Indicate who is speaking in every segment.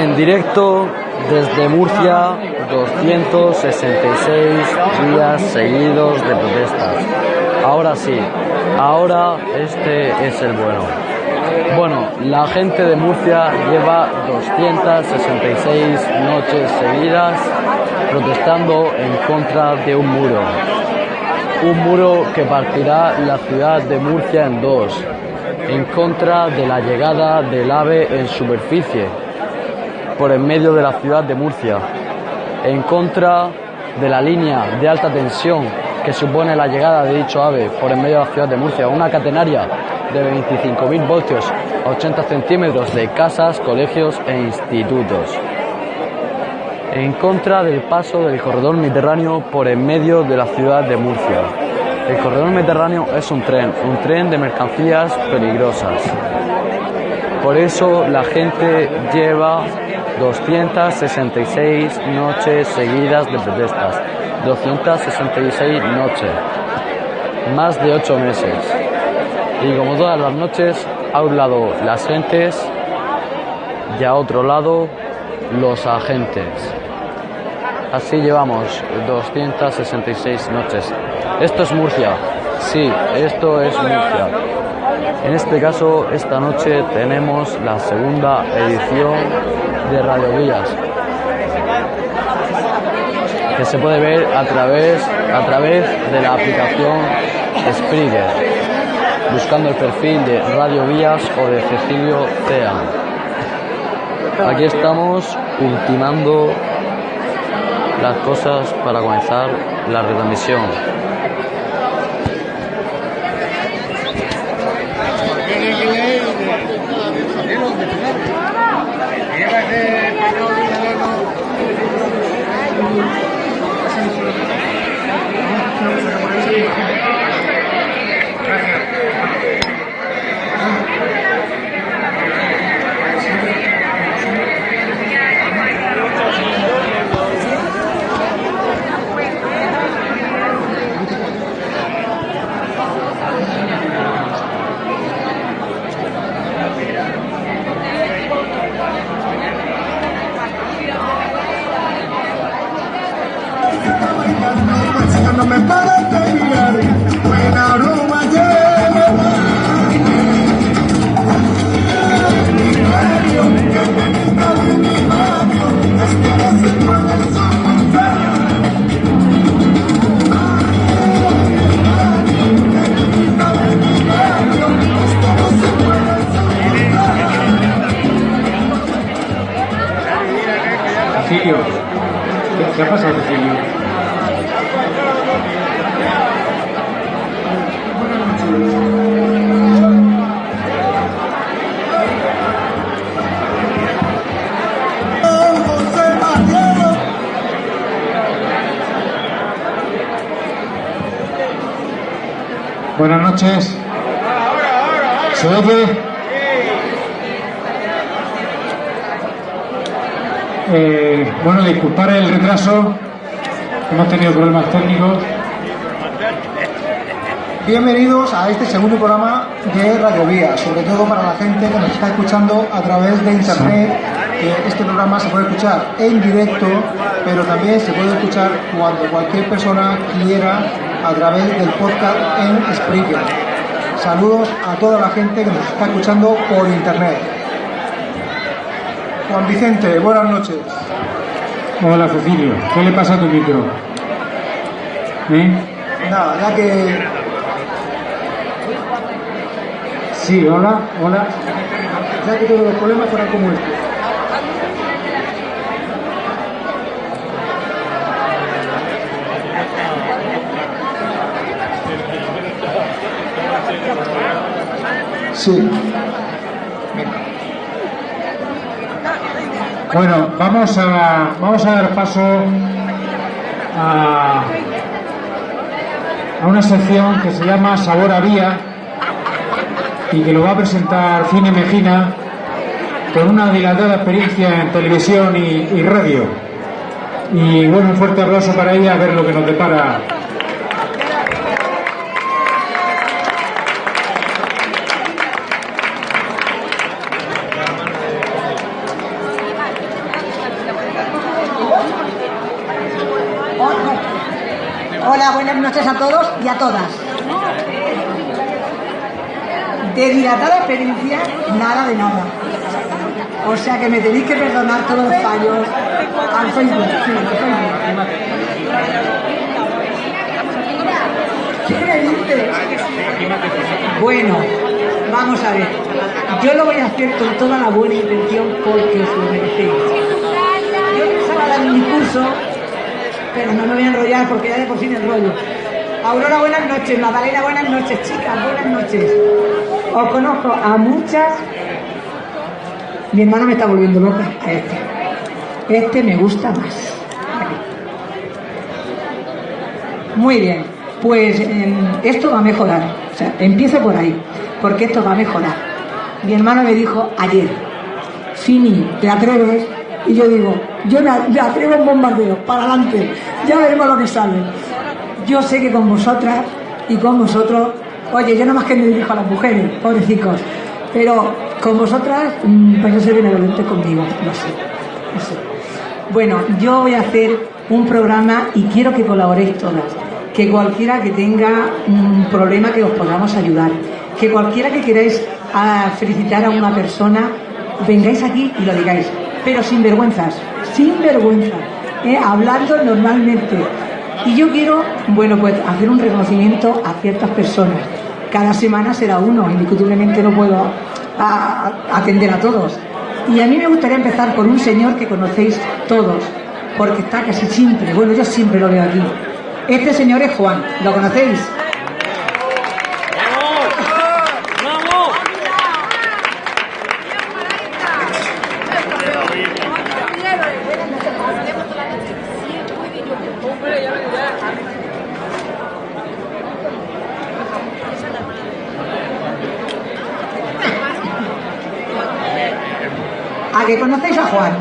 Speaker 1: En directo desde Murcia, 266 días seguidos de protestas. Ahora sí, ahora este es el bueno. Bueno, la gente de Murcia lleva 266 noches seguidas protestando en contra de un muro. Un muro que partirá la ciudad de Murcia en dos, en contra de la llegada del AVE en superficie por en medio de la ciudad de Murcia, en contra de la línea de alta tensión que supone la llegada de dicho AVE por en medio de la ciudad de Murcia, una catenaria de 25.000 voltios a 80 centímetros de casas, colegios e institutos. En contra del paso del corredor mediterráneo por en medio de la ciudad de Murcia. El corredor mediterráneo es un tren, un tren de mercancías peligrosas. Por eso la gente lleva 266 noches seguidas de protestas. 266 noches. Más de 8 meses. Y como todas las noches, a un lado las gentes y a otro lado los agentes. Así llevamos 266 noches. Esto es Murcia. Sí, esto es Murcia. En este caso, esta noche tenemos la segunda edición de Radio Villas, que se puede ver a través, a través de la aplicación Springer, buscando el perfil de Radio Villas o de Cecilio Cea. Aquí estamos ultimando las cosas para comenzar la retransmisión.
Speaker 2: No me pares
Speaker 3: tenido problemas técnicos.
Speaker 4: Bienvenidos a este segundo programa de Radio Vía, sobre todo para la gente que nos está escuchando a través de internet. que este programa se puede escuchar en directo, pero también se puede escuchar cuando cualquier persona quiera a través del podcast en Spreaker. Saludos a toda la gente que nos está escuchando por internet. Juan Vicente, buenas noches.
Speaker 3: Hola, Cecilio. ¿Qué le pasa a tu micro? ¿Eh?
Speaker 4: Nada, ya que
Speaker 3: Sí, hola, hola.
Speaker 4: ya que todos los problemas fueran como este. Sí,
Speaker 3: Bueno, vamos a, vamos a dar paso a, a una sección que se llama Sabor a Vía y que lo va a presentar Cine Mejina con una dilatada experiencia en televisión y, radio. Y bueno, un fuerte aplauso para ella a ver lo que nos depara.
Speaker 5: A todas. De dilatada experiencia, nada de nada. O sea que me tenéis que perdonar todos los fallos al Facebook. sí. Bueno, vamos a ver. Yo lo voy a hacer con toda la buena intención porque os lo merecéis. Yo pensaba dar un discurso, pero no me voy a enrollar porque ya de por sí me enrollo. Aurora, buenas noches. Magdalena, buenas noches. Chicas, buenas noches. Os conozco a muchas. Mi hermana me está volviendo loca este. Este me gusta más. Muy bien, pues em, esto va a mejorar. O sea, empiezo por ahí, porque esto va a mejorar. Mi hermano me dijo ayer, Fini, ¿te atreves? Y yo digo, yo me atrevo en bombardeo, para adelante, ya veremos lo que sale. Yo sé que con vosotras y con vosotros, oye, yo no más que me dirijo a las mujeres, pobrecicos, pero con vosotras, mm, pues no ser benevolente conmigo, no sé, no sé. Bueno, yo voy a hacer un programa y quiero que colaboréis todas. Que cualquiera que tenga un problema que os podamos ayudar. Que cualquiera que queráis ah, felicitar a una persona, vengáis aquí y lo digáis. Pero sin vergüenzas, sin vergüenza. ¿eh? Hablando normalmente. Y yo quiero, bueno, pues hacer un reconocimiento a ciertas personas. Cada semana será uno, indiscutiblemente no puedo atender a todos. Y a mí me gustaría empezar por un señor que conocéis todos, porque está casi siempre, bueno, yo siempre lo veo aquí. Este señor es Juan, ¿lo conocéis? ¿A que conocéis a Juan?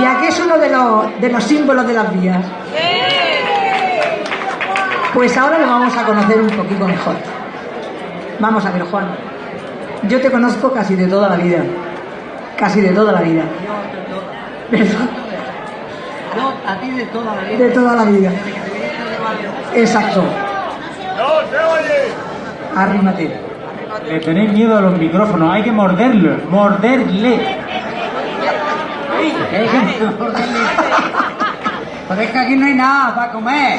Speaker 5: ¿Y a qué es uno de los, de los símbolos de las vías? Pues ahora lo vamos a conocer un poquito mejor. Vamos a ver, Juan. Yo te conozco casi de toda la vida. Casi de toda la vida. ¿Verdad?
Speaker 6: Yo a ti de toda la vida.
Speaker 5: De toda la vida. Exacto. Arrímate.
Speaker 3: Le tenéis miedo a los micrófonos, hay que morderlos, morderle.
Speaker 6: Pero es que aquí no hay nada para comer.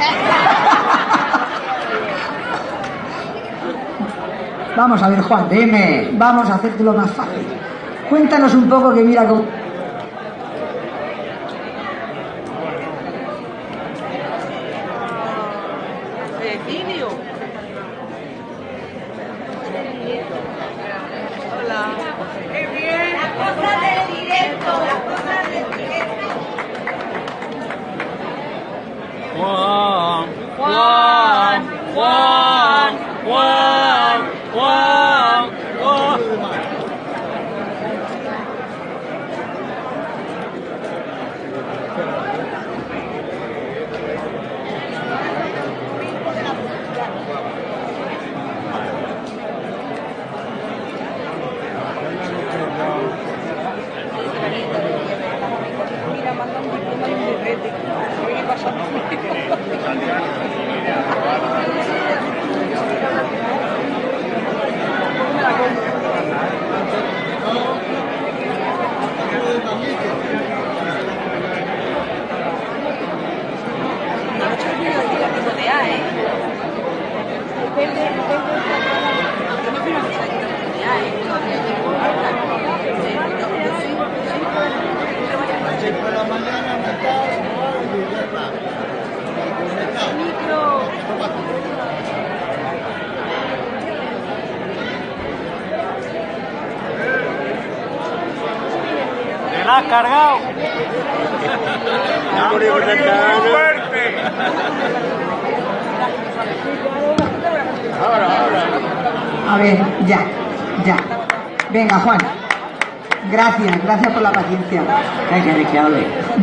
Speaker 5: Vamos a ver, Juan.
Speaker 6: Dime.
Speaker 5: Vamos a hacértelo más fácil. Cuéntanos un poco que mira cómo...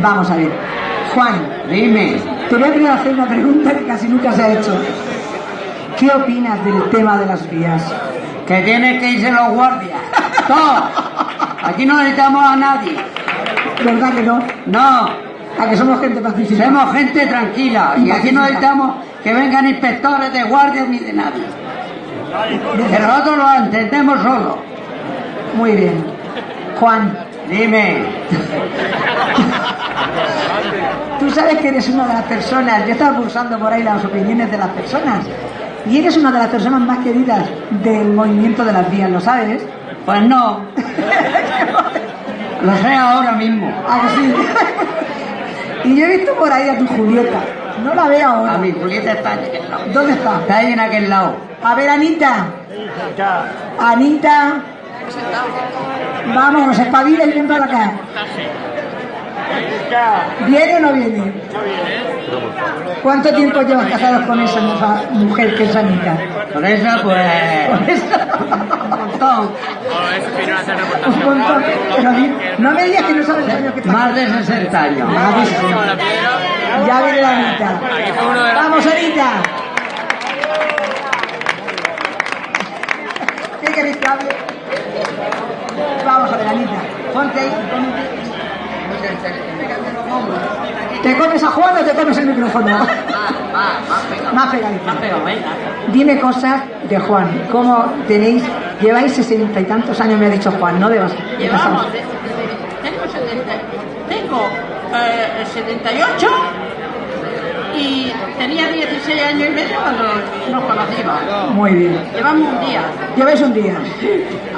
Speaker 5: Vamos a ver. Juan,
Speaker 6: Dime.
Speaker 5: te voy a hacer una pregunta que casi nunca se ha hecho. ¿Qué opinas del tema de las vías?
Speaker 6: Que tienes que irse los guardias. Todos. Aquí no necesitamos a nadie.
Speaker 5: ¿Verdad que no?
Speaker 6: No.
Speaker 5: A que somos gente pacífica.
Speaker 6: Somos gente tranquila y aquí no necesitamos que vengan inspectores de guardias ni de nadie. Que nosotros lo entendemos solo.
Speaker 5: Muy bien. Juan,
Speaker 6: Dime,
Speaker 5: tú sabes que eres una de las personas, yo estaba pulsando por ahí las opiniones de las personas, y eres una de las personas más queridas del movimiento de las vías, ¿lo sabes?
Speaker 6: pues no. Lo sé ahora mismo.
Speaker 5: ¿A que sí? y yo he visto por ahí a tu Julieta, no la veo ahora.
Speaker 6: A mi Julieta está en aquel lado.
Speaker 5: ¿Dónde está?
Speaker 6: Está ahí en aquel lado.
Speaker 5: A ver, Anita. Anita. Vamos, espabila y ven para acá. ¿Viene o no viene? ¿Cuánto tiempo llevas casados con esa mujer que es Anita?
Speaker 6: Por eso, pues. Un montón.
Speaker 5: Un montón. Pero no me digas que no sabes el año que está.
Speaker 6: Más de 60 años.
Speaker 5: Más de 60. Ya viene la Anita. Vamos, Anita. ¿Qué queréis que hable? Vamos a ver, Anita. Ponte ahí. ponte. ¿Te comes a Juan o te comes el micrófono? Más pegadito. Dime cosas de Juan. ¿Cómo tenéis? Lleváis sesenta y tantos años, me ha dicho Juan, ¿no? De bas- de
Speaker 7: Llevamos, tengo 70, tengo eh, 78 y tenía 16 años y medio cuando nos conocimos.
Speaker 5: Muy bien.
Speaker 7: Llevamos un día,
Speaker 5: Lleváis un día.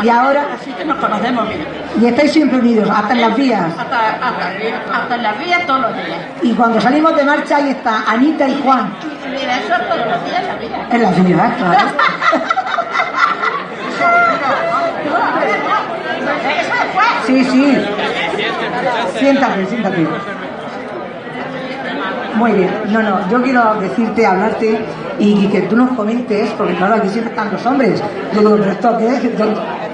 Speaker 5: Y ahora,
Speaker 7: así que nos conocemos bien.
Speaker 5: y estáis siempre unidos, hasta en las vías.
Speaker 7: Hasta, hasta, hasta en las vías todos los días.
Speaker 5: Y cuando salimos de marcha, ahí está Anita y Juan.
Speaker 7: Mira, eso es todos los días en la vida.
Speaker 5: En las vías, claro. Sí, sí. Siéntate, siéntate. Muy bien. No, no, yo quiero decirte, hablarte y que tú nos comentes, porque claro, aquí siempre están los hombres. Yo digo, ¿pero esto qué es? Dos,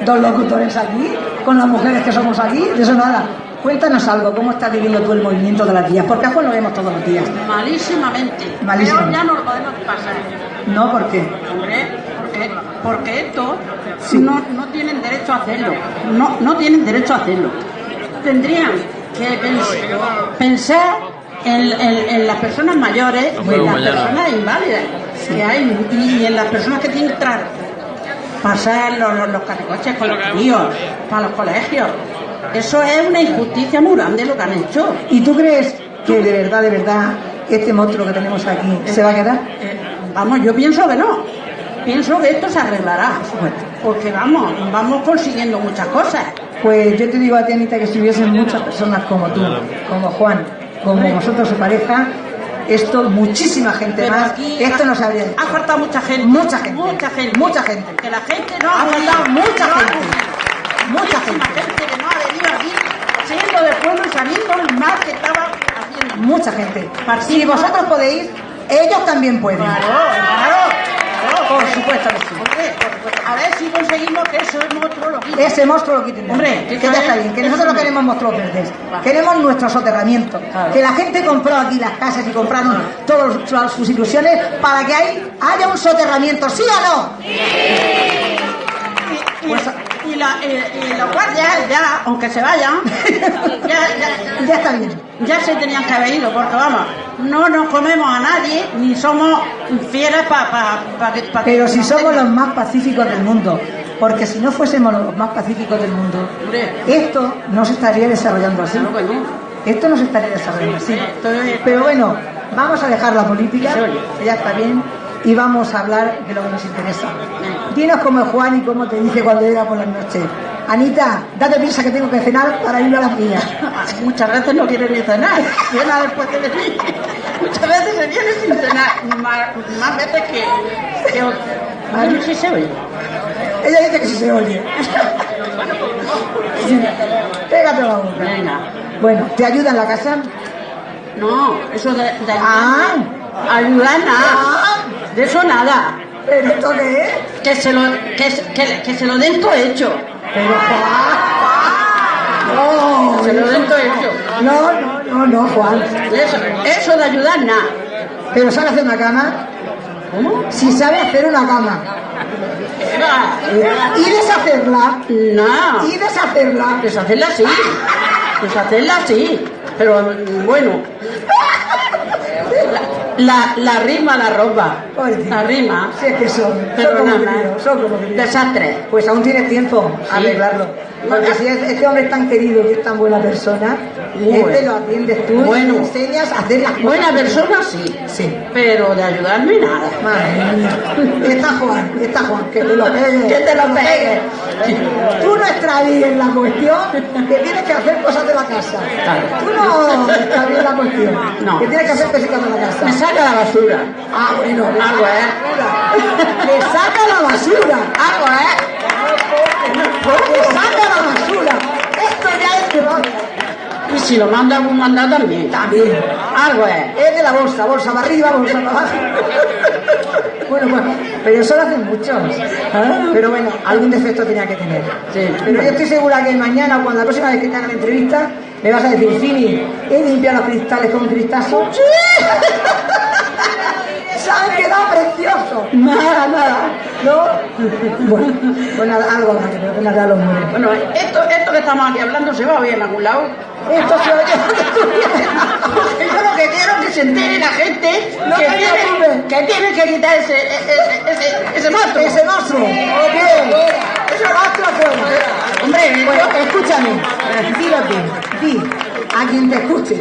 Speaker 5: dos locutores aquí, con las mujeres que somos aquí, de eso nada. Cuéntanos algo, ¿cómo estás viviendo tú el movimiento de las vías? Porque a Juan lo vemos todos los días.
Speaker 7: Malísimamente.
Speaker 5: Malísimamente.
Speaker 7: Pero ya no lo podemos pasar.
Speaker 5: No, ¿por qué?
Speaker 7: Hombre, porque, porque esto
Speaker 5: Sí.
Speaker 7: no, no tienen derecho a hacerlo. No, no tienen derecho a hacerlo. Tendrían que pens- pensar en, en- en las personas mayores y en las personas inválidas que hay y en las personas que tienen que tra- pasar los, los, los carricoches con los críos para los colegios. Eso es una injusticia muy grande lo que han hecho.
Speaker 5: ¿Y tú crees que de verdad, de verdad, este monstruo que tenemos aquí se va a quedar?
Speaker 7: Eh, vamos, yo pienso que no. Pienso que esto se arreglará. Porque vamos, vamos consiguiendo muchas cosas.
Speaker 5: Pues yo te digo a ti, Anita, que si hubiesen muchas personas como tú, como Juan, como vosotros su pareja, esto, muchísima gente
Speaker 7: Pero
Speaker 5: más,
Speaker 7: aquí
Speaker 5: esto
Speaker 7: ha-
Speaker 5: no se habría
Speaker 7: Ha faltado mucha gente.
Speaker 5: Mucha gente.
Speaker 7: Mucha gente.
Speaker 5: Mucha gente.
Speaker 7: Que la gente no
Speaker 5: Ha
Speaker 7: venido.
Speaker 5: faltado mucha
Speaker 7: No ha
Speaker 5: gente.
Speaker 7: venido.
Speaker 5: Mucha gente.
Speaker 7: gente que no ha venido aquí, siendo del pueblo y sabiendo el mal que estaba haciendo.
Speaker 5: Mucha gente. Si vosotros podéis, ellos también pueden.
Speaker 7: Claro, claro.
Speaker 5: Por supuesto que sí.
Speaker 7: Hombre, por supuesto. a ver si conseguimos que eso es monstruo lo quite.
Speaker 5: Ese monstruo lo quiten.
Speaker 7: Hombre,
Speaker 5: que ya
Speaker 7: es-
Speaker 5: está bien, que nosotros no queremos monstruos verdes, queremos nuestro soterramiento.
Speaker 7: Claro.
Speaker 5: Que la gente compró aquí las casas y compraron todas sus- sus ilusiones para que ahí haya un soterramiento, ¿sí o no?
Speaker 7: Y, y, y la, y, y los guardias ya, aunque se vayan, ya, ya,
Speaker 5: Ya está bien.
Speaker 7: ya se tenían que haber ido, porque vamos, no nos comemos a nadie, ni somos fieles para pa, pa,
Speaker 5: Pero si somos los más pacíficos del mundo, porque si no fuésemos los más pacíficos del mundo, esto no se estaría desarrollando así. Esto no se estaría desarrollando así. Pero bueno, vamos a dejar la política, ya está bien, y vamos a hablar de lo que nos interesa. Dinos cómo es Juan y cómo te dice cuando llega por las noches. Anita, date prisa que tengo que cenar para ir a las vías.
Speaker 7: Muchas veces no quiere ni cenar, cena después de venir. Muchas veces se viene sin cenar, más, más veces que, que si se oye.
Speaker 5: Ella dice que sí se oye. Sí. Pégate la boca.
Speaker 7: Venga.
Speaker 5: Bueno, ¿te ayuda en la casa?
Speaker 7: No, eso de, de
Speaker 5: Ah.
Speaker 7: Ayudar nada. De eso nada.
Speaker 5: ¿pero esto qué es?
Speaker 7: Que se lo, que, se- que, que se lo den todo hecho.
Speaker 5: Pero Juan. No,
Speaker 7: Se lo den todo hecho.
Speaker 5: no, no, no, no, Juan.
Speaker 7: Eso, eso de ayudar nada.
Speaker 5: ¿Pero sabe hacer una cama?
Speaker 7: ¿Cómo?
Speaker 5: Si sabe hacer una cama.
Speaker 7: Eva,
Speaker 5: Y deshacerla.
Speaker 7: No.
Speaker 5: Y deshacerla.
Speaker 7: Deshacerla sí. Deshacerla sí. Pero mm, bueno. La, la rima la ropa. La rima.
Speaker 5: Sí, es que son,
Speaker 7: Pero
Speaker 5: son
Speaker 7: nada
Speaker 5: como críos.
Speaker 7: Desastre.
Speaker 5: Pues aún tienes tiempo a
Speaker 7: Sí.
Speaker 5: arreglarlo. Porque si es- este hombre es tan querido y es tan buena persona,
Speaker 7: Bueno.
Speaker 5: este lo atiendes tú
Speaker 7: Bueno.
Speaker 5: y enseñas a hacer las cosas.
Speaker 7: Buena persona sí.
Speaker 5: Sí.
Speaker 7: Pero de ayudarme nada.
Speaker 5: Madre. Está Juan, está Juan, que te lo pegue.
Speaker 7: Que te lo pegue.
Speaker 5: Tú no extravíes la cuestión que tienes que hacer cosas de la casa. Tú no extravíes la cuestión
Speaker 7: No.
Speaker 5: que tienes que hacer cositas de la casa.
Speaker 7: Me saca la basura.
Speaker 5: Ah, bueno, le
Speaker 7: Algo, ¿eh?
Speaker 5: Le saca la basura.
Speaker 7: Algo, ¿eh?
Speaker 5: Le saca la basura. Esto ya es que
Speaker 7: Y si lo manda algún mandado también.
Speaker 5: También.
Speaker 7: Algo, ¿eh?
Speaker 5: Es de la bolsa, bolsa para arriba, bolsa para abajo. Bueno, pues, pero eso lo hacen muchos. Pero bueno, algún defecto tenía que tener.
Speaker 7: Sí.
Speaker 5: Pero yo estoy segura que mañana, cuando la próxima vez que te hagan entrevista, me vas a decir, Fini, he limpiado los cristales con cristazo. Se han quedado preciosos. Nada, nada. ¿No? Bueno, pues nada, algo que pero que nada los muere.
Speaker 7: Bueno, esto, esto que estamos aquí hablando se va a oír en algún lado.
Speaker 5: Esto se oye.
Speaker 7: Yo lo que quiero es que se entere la gente
Speaker 5: No
Speaker 7: que, tiene, que tiene que quitar ese, ese, ese, ese monstruo.
Speaker 5: Ese monstruo. Bien. Ese monstruo fuera.
Speaker 7: Hombre,
Speaker 5: Bueno, escúchame, di, a quien te escuche,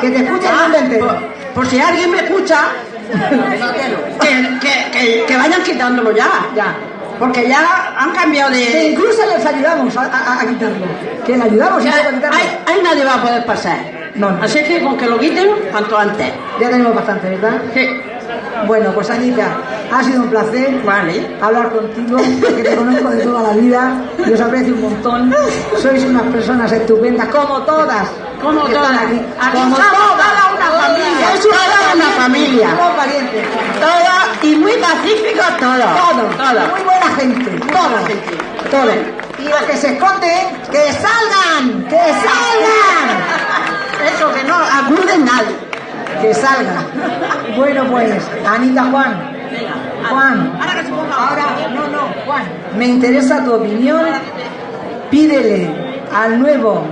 Speaker 5: que te escuche
Speaker 7: Ah. Por, por si alguien me escucha, que, que, que, que vayan quitándolo ya.
Speaker 5: Ya.
Speaker 7: Porque ya han cambiado
Speaker 5: Que
Speaker 7: de.
Speaker 5: incluso les ayudamos a, a- a quitarlo, que le ayudamos
Speaker 7: Ya,
Speaker 5: a quitarlo.
Speaker 7: ahí, ahí nadie va a poder pasar.
Speaker 5: No, no.
Speaker 7: Así que con que lo quiten cuanto antes.
Speaker 5: Ya tenemos bastante, ¿verdad?
Speaker 7: Sí.
Speaker 5: Bueno, pues Anita, ha sido un placer
Speaker 7: Vale.
Speaker 5: hablar contigo, que te conozco de toda la vida y os aprecio un montón. Sois unas personas estupendas, como todas.
Speaker 7: Como todas.
Speaker 5: Aquí.
Speaker 7: Aquí
Speaker 5: como todas.
Speaker 7: toda una familia.
Speaker 5: Sois
Speaker 7: Toda una familia.
Speaker 5: Somos parientes.
Speaker 7: Todos y muy pacíficos todos.
Speaker 5: Todos.
Speaker 7: Todos.
Speaker 5: Muy buena gente. Todos.
Speaker 7: gente.
Speaker 5: Todos. Y los que se esconden, que salgan. Que salgan.
Speaker 7: Eso que no acuden nadie.
Speaker 5: Que salgan. Bueno, pues, Anita Juan. Juan.
Speaker 7: Ahora
Speaker 5: no, no, Juan. Me interesa tu opinión. Pídele al nuevo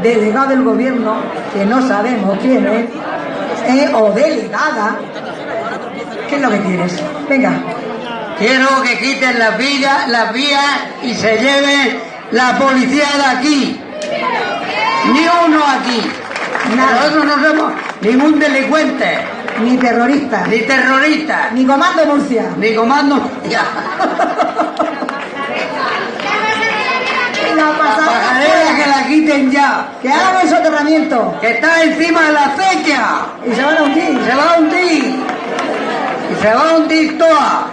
Speaker 5: delegado del gobierno, que no sabemos quién es, eh, o delegada, ¿qué es lo que quieres? Venga.
Speaker 6: Quiero que quiten las vías, las vías y se lleven la policía de aquí. Ni uno aquí.
Speaker 5: Nada.
Speaker 6: Nosotros no somos ningún delincuente,
Speaker 5: Ni terrorista,
Speaker 6: ni terrorista,
Speaker 5: ni comando Murcia.
Speaker 6: ni comando. Ya.
Speaker 5: La
Speaker 6: que la quiten ya.
Speaker 5: Que hagan el soterramiento.
Speaker 6: Que está encima de la acequia.
Speaker 5: Y se van a hundir.
Speaker 6: Se va a hundir. Y se va a hundir toda.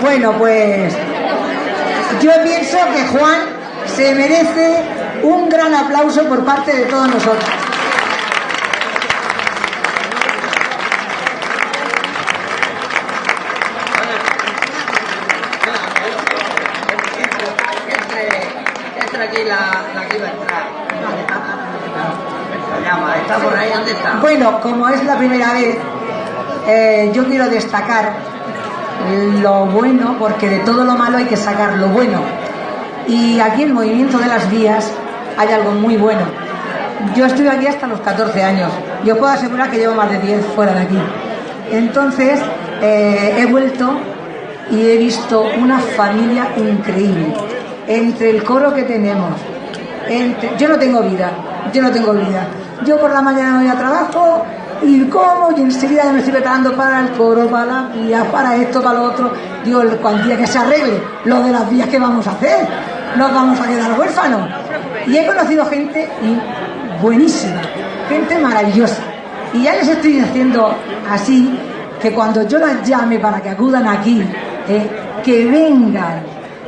Speaker 5: Bueno, pues yo pienso que Juan se merece un gran aplauso por parte de todos nosotros. Bueno, como es la primera vez, eh, yo quiero destacar lo bueno, porque de todo lo malo hay que sacar lo bueno. Y aquí el movimiento de las vías hay algo muy bueno. Yo estuve aquí hasta los 14 años. Yo puedo asegurar que llevo más de 10 fuera de aquí. Entonces, eh, he vuelto y he visto una familia increíble. Entre el coro que tenemos, yo no tengo vida, yo no tengo vida. Yo por la mañana voy a trabajo y como y enseguida me estoy preparando para el coro, para las vías, para esto, para lo otro. Digo, día que se arregle lo de las vías que vamos a hacer, nos vamos a quedar huérfanos. Y he conocido gente buenísima, gente maravillosa. Y ya les estoy diciendo así que cuando yo las llame para que acudan aquí, eh, que vengan,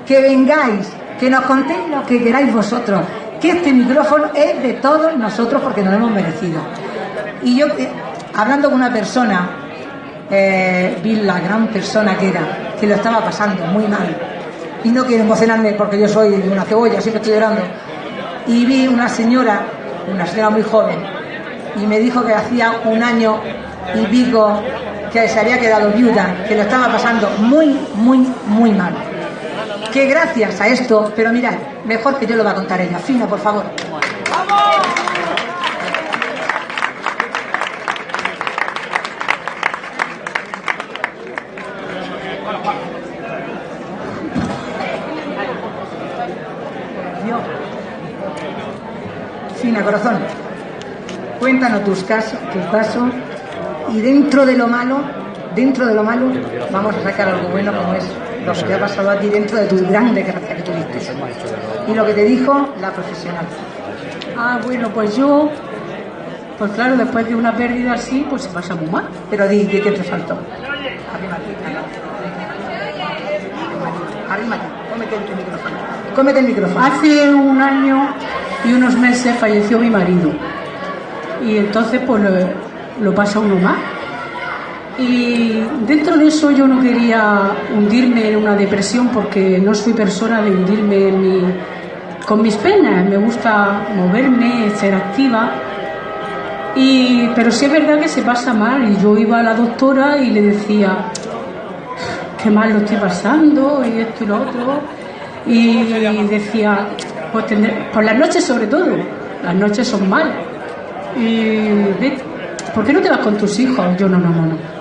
Speaker 5: que vengáis, que nos contéis lo que queráis vosotros, que este micrófono es de todos nosotros porque nos lo hemos merecido. Y yo, eh, hablando con una persona, eh, vi la gran persona que era, que lo estaba pasando muy mal. Y no quiero emocionarme porque yo soy una cebolla, siempre estoy llorando. Y vi una señora, una señora muy joven, y me dijo que hacía un año y pico que se había quedado viuda, que lo estaba pasando muy, muy, muy mal que gracias a esto, pero mirad, mejor que yo lo va a contar ella. Fina, por favor. ¡Vamos! Fina, corazón, cuéntanos tus, casos, tus pasos y dentro de lo malo, dentro de lo malo, vamos a sacar algo bueno como es lo que te ha pasado a ti dentro de tu gran desgracia que tuviste. Y lo que te dijo la profesional.
Speaker 8: Ah, bueno, pues yo, pues claro, después de una pérdida así, pues se pasa muy mal.
Speaker 5: Pero di, di que te faltó. Arrímate, cómete el micrófono. Cómete el micrófono.
Speaker 8: Hace un año y unos meses falleció mi marido. Y entonces pues lo, lo pasa uno más. Y dentro de eso yo no quería hundirme en una depresión porque no soy persona de hundirme en mi- con mis penas. Me gusta moverme, ser activa. Y, pero sí es verdad que se pasa mal. Y yo iba a la doctora y le decía, qué mal lo estoy pasando y esto y lo otro. Y decía, pues tendré- por las noches sobre todo, las noches son malas. Y ¿por qué no te vas con tus hijos? Yo no, no, no, no.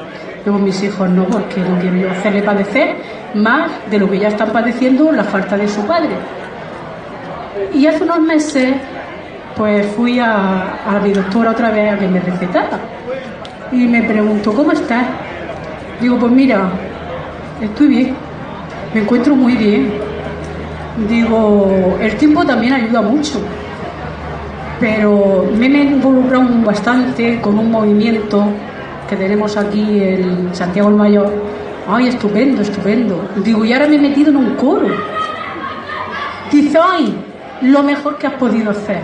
Speaker 8: Con mis hijos no, porque no quiero yo hacerle padecer más de lo que ya están padeciendo la falta de su padre. Y hace unos meses, pues fui a, a mi doctora otra vez a que me recetara. Y me preguntó, ¿cómo estás? Digo, pues mira, estoy bien, me encuentro muy bien. Digo, el tiempo también ayuda mucho, pero me he involucrado bastante con un movimiento que tenemos aquí en Santiago el Mayor. Ay, estupendo, estupendo. Digo, y ahora me he metido en un coro. Dice, ay, lo mejor que has podido hacer,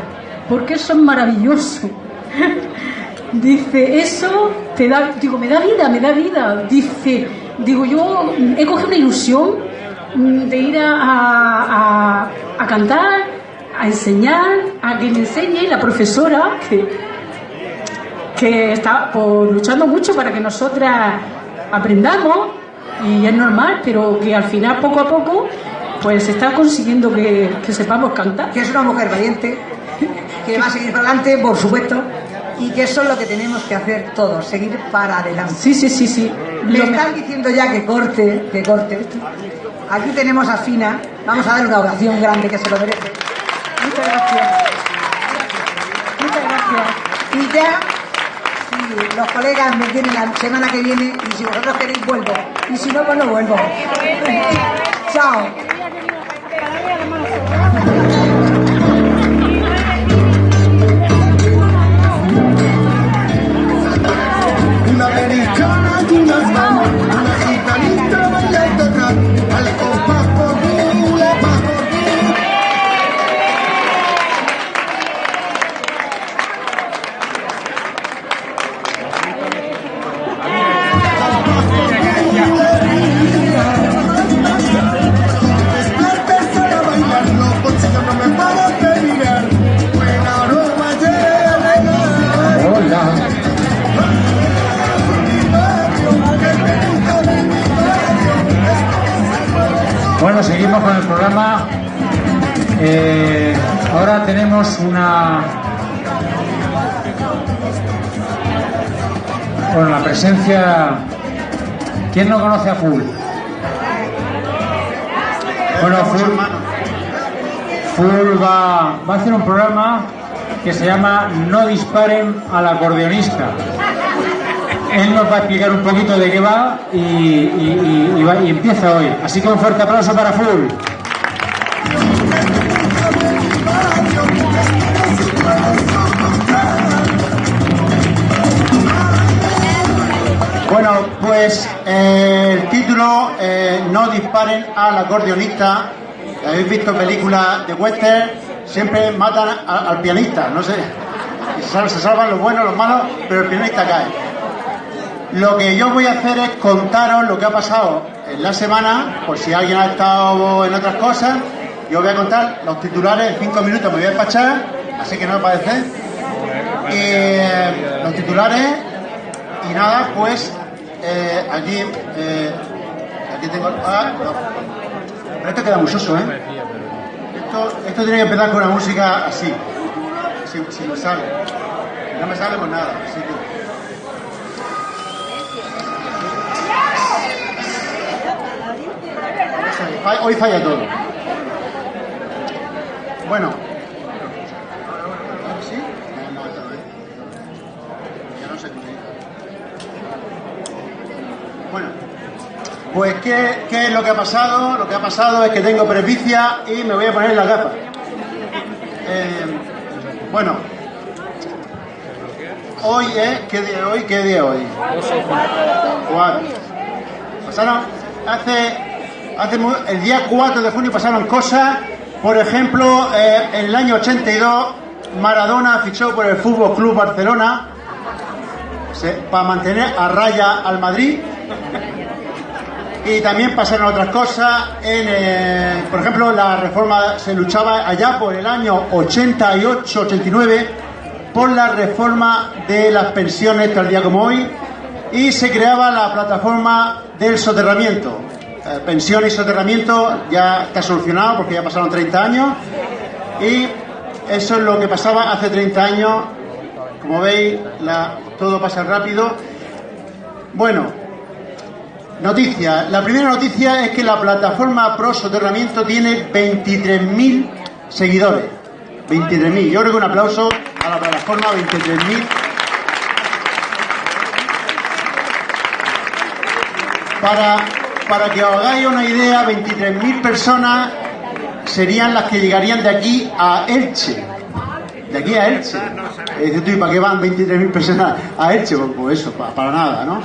Speaker 8: porque eso es maravilloso. Dice, eso te da, digo, me da vida, me da vida. Dice, digo, yo he cogido una ilusión mm, de ir a, a- a cantar, a enseñar, a que me enseñe la profesora que, que está pues, luchando mucho para que nosotras aprendamos y es normal, pero que al final poco a poco pues se está consiguiendo que, que sepamos cantar.
Speaker 5: que es una mujer valiente, que va a seguir para adelante, por supuesto, y que eso es lo que tenemos que hacer todos, seguir para adelante.
Speaker 8: Sí, sí, sí, sí.
Speaker 5: Le están diciendo ya que corte, que corte. Aquí tenemos a Fina, vamos a dar una oración grande que se lo merece. Muchas gracias. Muchas gracias. Y ya, los colegas me quieren la semana que viene, y si vosotros queréis, vuelvo. Y si no, pues no vuelvo. Chao.
Speaker 3: Bueno, seguimos con el programa. Eh, ahora tenemos una. Bueno, la presencia. ¿Quién no conoce a Full? Bueno, Full, Full va, va a hacer un programa que se llama No disparen al acordeonista. Él nos va a explicar un poquito de qué va y, empieza hoy. Así que un fuerte aplauso para Full.
Speaker 9: Bueno, pues eh, el título, eh, No disparen al acordeonista. Habéis visto películas de western, siempre matan al pianista, no sé. Se salvan los buenos, los malos, pero el pianista cae. Lo que yo voy a hacer es contaros lo que ha pasado en la semana, por si alguien ha estado en otras cosas. Yo voy a contar los titulares en cinco minutos, me voy a despachar, así que no me parece. Eh, los titulares y nada, pues eh, aquí, eh, aquí tengo. Ah. Pero esto queda muy soso, ¿eh? Esto, esto tiene que empezar con una música así, si, si me sale. No me sale, pues nada. Así que. Hoy falla todo. Bueno. Bueno, pues ¿qué, ¿qué es lo que ha pasado? Lo que ha pasado es que tengo presbicia y me voy a poner las gafas. Eh, bueno, hoy es, ¿qué día hoy? ¿Qué día hoy? Cuatro. Pasaron, hace, hace el día 4 de junio pasaron cosas, por ejemplo, eh, en el año 82 Maradona fichó por el Fútbol Club Barcelona para mantener a raya al Madrid. Y también pasaron otras cosas. Eh, por ejemplo, la reforma se luchaba allá por el año 88-89 por la reforma de las pensiones tal día como hoy y se creaba la plataforma del soterramiento. Eh, pensión y soterramiento ya está solucionado porque ya pasaron 30 años y eso es lo que pasaba hace 30 años. Como veis, todo pasa rápido. Bueno, Noticias. La primera noticia es que la plataforma Pro Soterramiento tiene 23.000 seguidores. 23.000. Yo creo que un aplauso a la plataforma 23.000. Para, para que os hagáis una idea, 23.000 personas serían las que llegarían de aquí a Elche. De aquí a Elche. Y dices tú, ¿y para qué van 23.000 personas a Elche? Pues, eso, pa- para, nada, ¿no?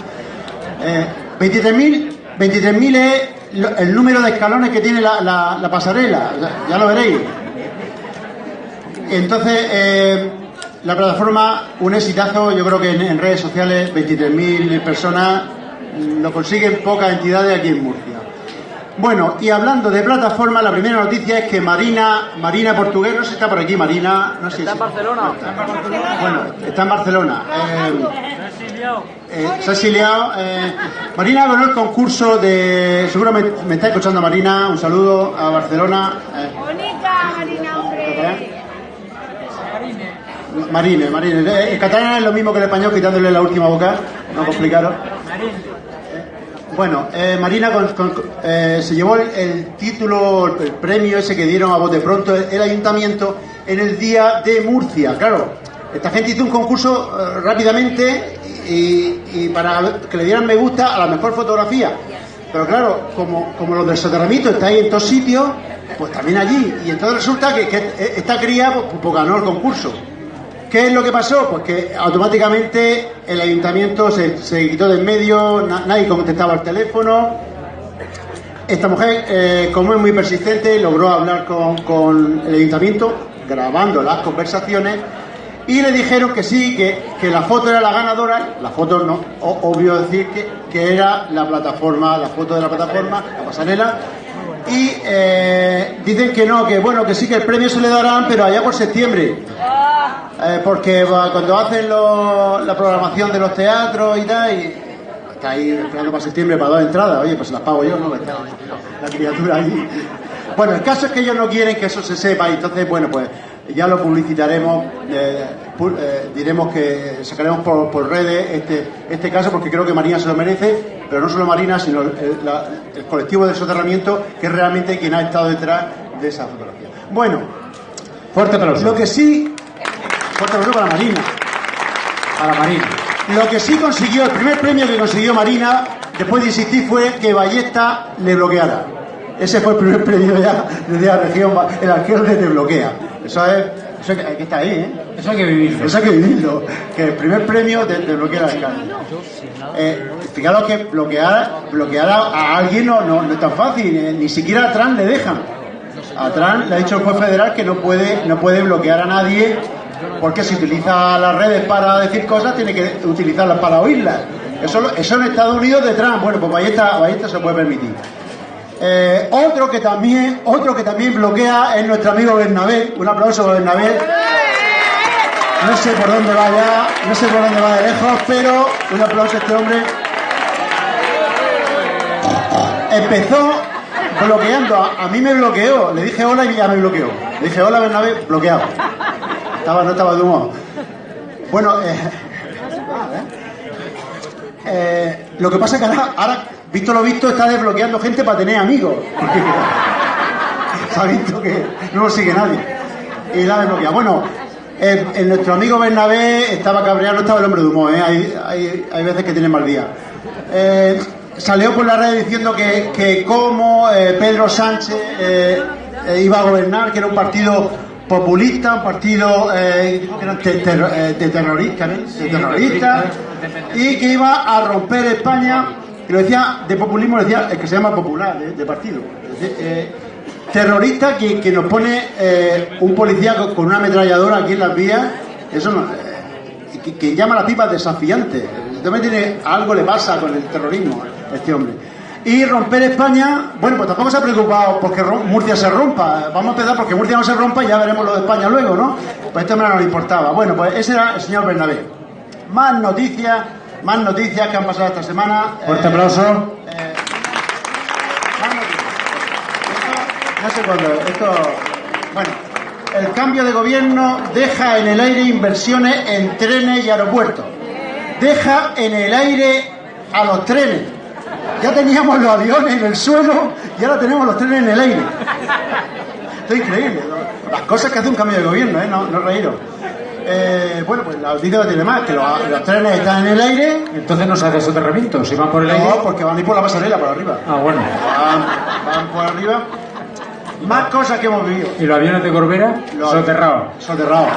Speaker 9: Eh, 23.000 23.000 es el número de escalones que tiene la, la- la pasarela, ya, lo veréis. Entonces, eh, la plataforma, un exitazo, yo creo que en, redes sociales, 23.000 personas lo consiguen pocas entidades aquí en Murcia. Bueno, y hablando de plataforma, la primera noticia es que Marina, Marina Portugués, no sé si está por aquí, Marina, no sé si
Speaker 10: ¿Está en Barcelona?
Speaker 9: bueno, está en Barcelona. Eh, eh, se ha exiliado. eh, Marina ganó el concurso de. Seguro me, está escuchando Marina. Un saludo a Barcelona. eh,
Speaker 11: Bonita, Marina, hombre.
Speaker 9: Marine, Marine. Eh, El catalán es lo mismo que el español, quitándole la última vocal. No complicaros. Bueno, eh, Marina eh, se llevó el, título, el premio ese que dieron a bote pronto el, ayuntamiento en el día de Murcia. Claro, esta gente hizo un concurso eh, rápidamente y, para que le dieran me gusta a la mejor fotografía. Pero claro, como, como los del soterramiento estáis en todos sitios, pues también allí. Y entonces resulta que, que esta cría pues, pues ganó el concurso. ¿Qué es lo que pasó? Pues que automáticamente el ayuntamiento se, se quitó de en medio, na- nadie contestaba al teléfono. Esta mujer, eh, como es muy persistente, logró hablar con, con el ayuntamiento, grabando las conversaciones, y le dijeron que sí, que, que la foto era la ganadora, la foto no, obvio decir que, que era la plataforma, la foto de la plataforma, la pasarela, y eh, dicen que no, que bueno, que sí que el premio se le darán, pero allá por septiembre. Eh, porque cuando hacen lo- la programación de los teatros y tal, y está ahí esperando para septiembre para dos entradas, oye, pues las pago yo, ¿no? Está la criatura allí. Bueno, el caso es que ellos no quieren que eso se sepa, y entonces, bueno, pues ya lo publicitaremos, eh, pu- eh, diremos que sacaremos por, por redes este, este caso, porque creo que Marina se lo merece, pero no solo Marina, sino el, la- el colectivo del soterramiento, que es realmente quien ha estado detrás de esa fotografía. Bueno,
Speaker 3: Fuerte aplauso.
Speaker 9: lo que sí Fuerte aplauso para Marina.
Speaker 3: Para Marina.
Speaker 9: Lo que sí consiguió, el primer premio que consiguió Marina, después de insistir, fue que Ballesta le bloqueara. Ese fue el primer premio ya desde la región, el alcalde te bloquea. Eso es, eso hay que está ahí, ¿eh?
Speaker 3: Eso hay que vivirlo.
Speaker 9: Eso hay que vivirlo. Que el primer premio te, te bloquea al alcalde. Eh, fijaros que bloquear, bloquear a, a alguien no, no, no es tan fácil, eh, ni siquiera a Trump le dejan. A Trump le ha dicho el juez federal que no puede, no puede bloquear a nadie porque si utiliza las redes para decir cosas tiene que utilizarlas para oírlas. Eso, en Estados Unidos de Trump, bueno, pues Ballesta, Ballesta se puede permitir. Eh, otro que también, otro que también bloquea es nuestro amigo Bernabé. Un aplauso para Bernabé. No sé por dónde va ya, no sé por dónde va de lejos, pero un aplauso a este hombre. Empezó bloqueando, a, a mí me bloqueó, le dije hola y ya me bloqueó. Le dije hola Bernabé, bloqueado. Estaba, no estaba de humor. Bueno, eh, eh, lo que pasa es que ahora, ahora, visto lo visto, está desbloqueando gente para tener amigos. Se ha visto que no lo sigue nadie. y la desbloquea. Bueno, eh, nuestro amigo Bernabé estaba cabreado, no estaba el hombre de humor, ¿eh? hay, hay, hay veces que tiene mal día. Salió por la red diciendo que, que cómo eh, Pedro Sánchez iba a gobernar, que era un partido populista, un partido eh, que terro- eh, de terrorista, de y que iba a romper España, y lo decía de populismo, lo decía el que se llama popular, de, de partido. Eh, terrorista que, que nos pone eh, un policía con, una ametralladora aquí en las vías, eso no, eh, que, que llama a las pipas desafiantes. También tiene, algo le pasa con el terrorismo a este hombre. Y romper España, bueno, pues tampoco se ha preocupado porque Murcia se rompa. Vamos a empezar porque Murcia no se rompa y ya veremos lo de España luego, ¿no? Pues este hombre no le importaba. Bueno, pues ese era el señor Bernabé. Más noticias, más noticias que han pasado esta semana.
Speaker 3: Fuerte
Speaker 9: Eh,
Speaker 3: aplauso.
Speaker 9: eh, más noticias. Esto, no sé cuándo, esto... Bueno, el cambio de gobierno deja en el aire inversiones en trenes y aeropuertos. Deja en el aire a los trenes. Ya teníamos los aviones en el suelo y ahora tenemos los trenes en el aire. Esto es increíble. ¿no? Las cosas que hace un cambio de gobierno, ¿eh? No, no reíros. Eh, bueno, pues la noticia no tiene más, que los, los trenes están en el aire.
Speaker 3: Entonces no se hace soterramiento, si van por el aire.
Speaker 9: No, porque van a ir por la pasarela, por arriba.
Speaker 3: Ah, bueno.
Speaker 9: Van, van por arriba. Más cosas que hemos vivido.
Speaker 3: ¿Y los aviones de Corbera? Soterrados.
Speaker 9: Soterrados.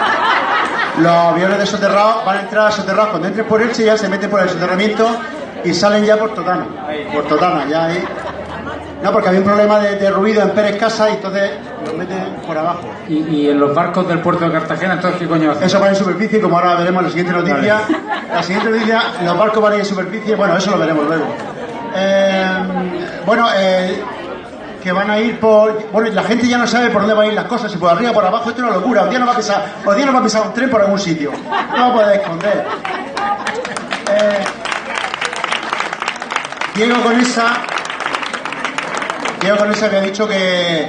Speaker 9: Los aviones de soterrados van a entrar a soterrados. Cuando entren por Elche ya se meten por el soterramiento y salen ya por Totana. Por Totana, ya ahí. No, porque había un problema de, de ruido en Pérez Casa y entonces los meten por abajo.
Speaker 3: ¿Y, y en los barcos del puerto de Cartagena, entonces qué coño hacen?
Speaker 9: Eso va en superficie, como ahora veremos en la siguiente noticia. La siguiente noticia, los barcos van a ir en superficie, bueno, eso lo veremos luego. Eh, bueno, eh, que van a ir por... Bueno, la gente ya no sabe por dónde van a ir las cosas, si por arriba, por abajo, esto es una locura. Un día nos va a pisar, un día nos va a pisar un tren por algún sitio. No lo puedes esconder. Eh, Diego con esa... Diego con esa que ha dicho que,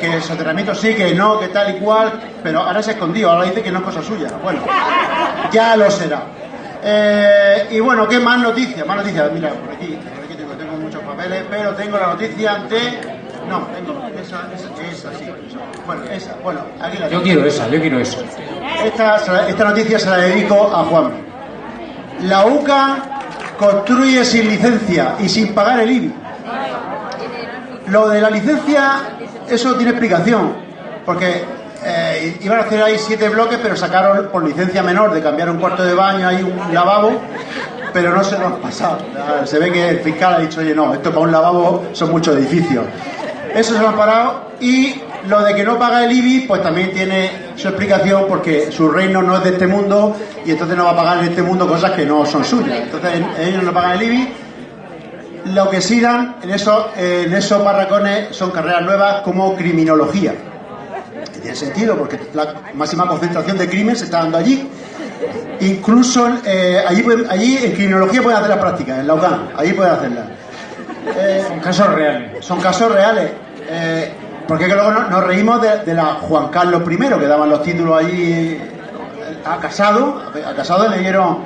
Speaker 9: que el soterramiento sí, que no, que tal y cual, pero ahora se ha escondido, ahora dice que no es cosa suya. Bueno, ya lo será. Eh, y bueno, ¿qué más noticias? Más noticias, mira, por aquí, por aquí tengo, tengo muchos papeles, pero tengo la noticia de... No, tengo esa, esa, esa, sí. Bueno, esa, bueno, aquí la
Speaker 3: Yo
Speaker 9: tengo.
Speaker 3: quiero esa, yo quiero esa.
Speaker 9: Esta, esta noticia se la dedico a Juan. La UCA construye sin licencia y sin pagar el IBI. Lo de la licencia, eso tiene explicación, porque eh, iban a hacer ahí siete bloques, pero sacaron por licencia menor de cambiar un cuarto de baño, hay un lavabo, pero no se lo han pasado. Se ve que el fiscal ha dicho, oye, no, esto para un lavabo son muchos edificios. Eso se lo han parado y lo de que no paga el IBI, pues también tiene su explicación porque su reino no es de este mundo y entonces no va a pagar en este mundo cosas que no son suyas. Entonces ellos no pagan el IBI lo que sí dan en esos, en esos barracones son carreras nuevas como criminología. Que tiene sentido porque la máxima concentración de crimen se está dando allí. Incluso eh, allí, allí en criminología pueden hacer las prácticas, en la UCAM, allí pueden hacerlas. Eh,
Speaker 3: Son casos reales.
Speaker 9: son casos reales. Eh, porque que luego no- nos, reímos de, la Juan Carlos I, que daban los títulos allí a Casado. A Casado le dieron,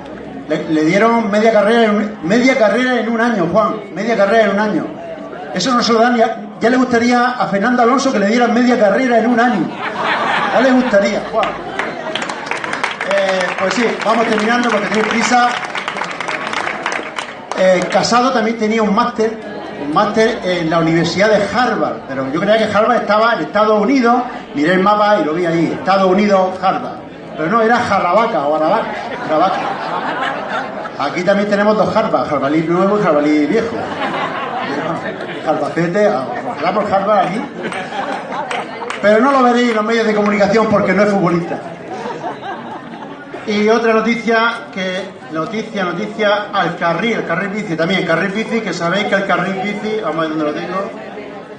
Speaker 9: le, dieron media carrera, en media carrera en un año, Juan. Media carrera en un año. Eso no se lo dan ya, ya le gustaría a Fernando Alonso que le dieran media carrera en un año. Ya le gustaría, Juan. Eh, pues sí, vamos terminando porque tengo prisa. Eh, Casado también tenía un máster, un máster en la Universidad de Harvard, pero yo creía que Harvard estaba en Estados Unidos, miré el mapa y lo vi ahí, Estados Unidos, Harvard. Pero no, era Jarrabaca o Jarrabaca. Aquí también tenemos dos Harvard, Harvalí nuevo y Harvalí viejo. Jarbacete, ojalá por Harvard aquí. Pero no lo veréis en los medios de comunicación porque no es futbolista. Y otra noticia que noticia, noticia al carril, el carril bici también, carril bici, que sabéis que el carril bici, vamos a ver dónde lo tengo.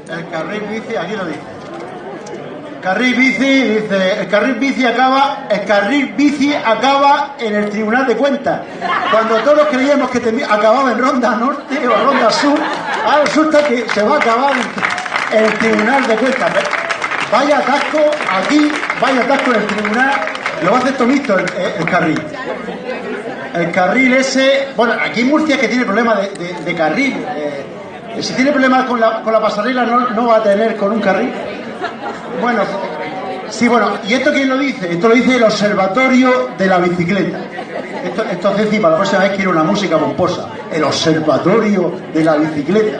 Speaker 9: El carril bici, aquí lo dice. Carril bici, dice, el carril bici acaba, el carril bici acaba en el Tribunal de Cuentas. Cuando todos creíamos que acababa en Ronda Norte o Ronda Sur, ahora resulta que se va a acabar en, el Tribunal de Cuentas. Vaya atasco aquí, vaya atasco en el tribunal, lo va a hacer Tomito el, el carril. El carril ese, bueno, aquí en Murcia es que tiene problemas de, carril. eh, si tiene problemas con la, con la pasarela, no, va a tener con un carril. Bueno, Sí, bueno, ¿y esto quién lo dice? Esto lo dice el Observatorio de la Bicicleta. Esto, esto es para la próxima vez quiero una música pomposa. El Observatorio de la Bicicleta.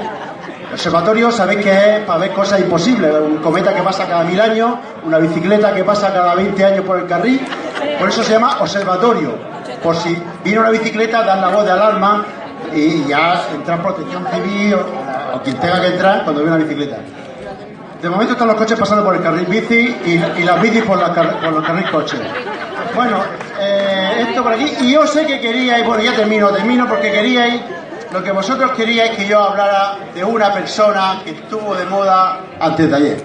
Speaker 9: El observatorio sabéis que es para ver cosas imposibles. Un cometa que pasa cada mil años, una bicicleta que pasa cada 20 años por el carril. Por eso se llama observatorio. Por si viene una bicicleta, dan la voz de alarma y ya entra protección civil o, quien tenga que entrar cuando viene una bicicleta. De momento están los coches pasando por el carril bici y, las bicis por, la los carril coches. Bueno, eh, esto por aquí. Y yo sé que queríais, bueno, ya termino, termino porque queríais, lo que vosotros queríais que yo hablara de una persona que estuvo de moda antes de ayer.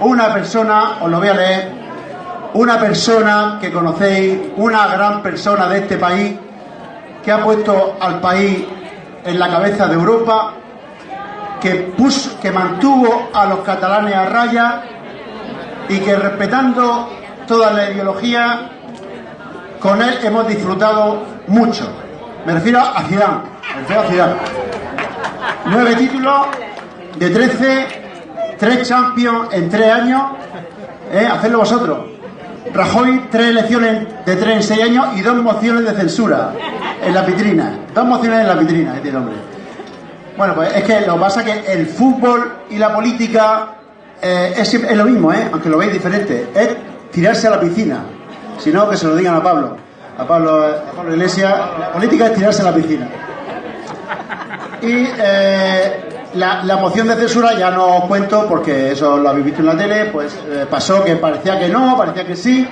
Speaker 9: Una persona, os lo voy a leer, una persona que conocéis, una gran persona de este país, que ha puesto al país en la cabeza de Europa, que, puso, que mantuvo a los catalanes a raya y que respetando toda la ideología, con él hemos disfrutado mucho. Me refiero a Zidane, me refiero a Zidane. Nueve títulos de 13, tres Champions en tres años, ¿eh? hacedlo vosotros. Rajoy, tres elecciones de tres en seis años y dos mociones de censura en la vitrina. Dos mociones en la vitrina, este hombre. Bueno, pues es que lo que pasa es que el fútbol y la política eh, es, es lo mismo, ¿eh? aunque lo veis diferente. Es tirarse a la piscina. Si no, que se lo digan a Pablo. A Pablo, a Pablo Iglesias. La política es tirarse a la piscina. Y eh, la, la moción de censura ya no os cuento porque eso lo habéis visto en la tele, pues eh, pasó que parecía que no, parecía que sí.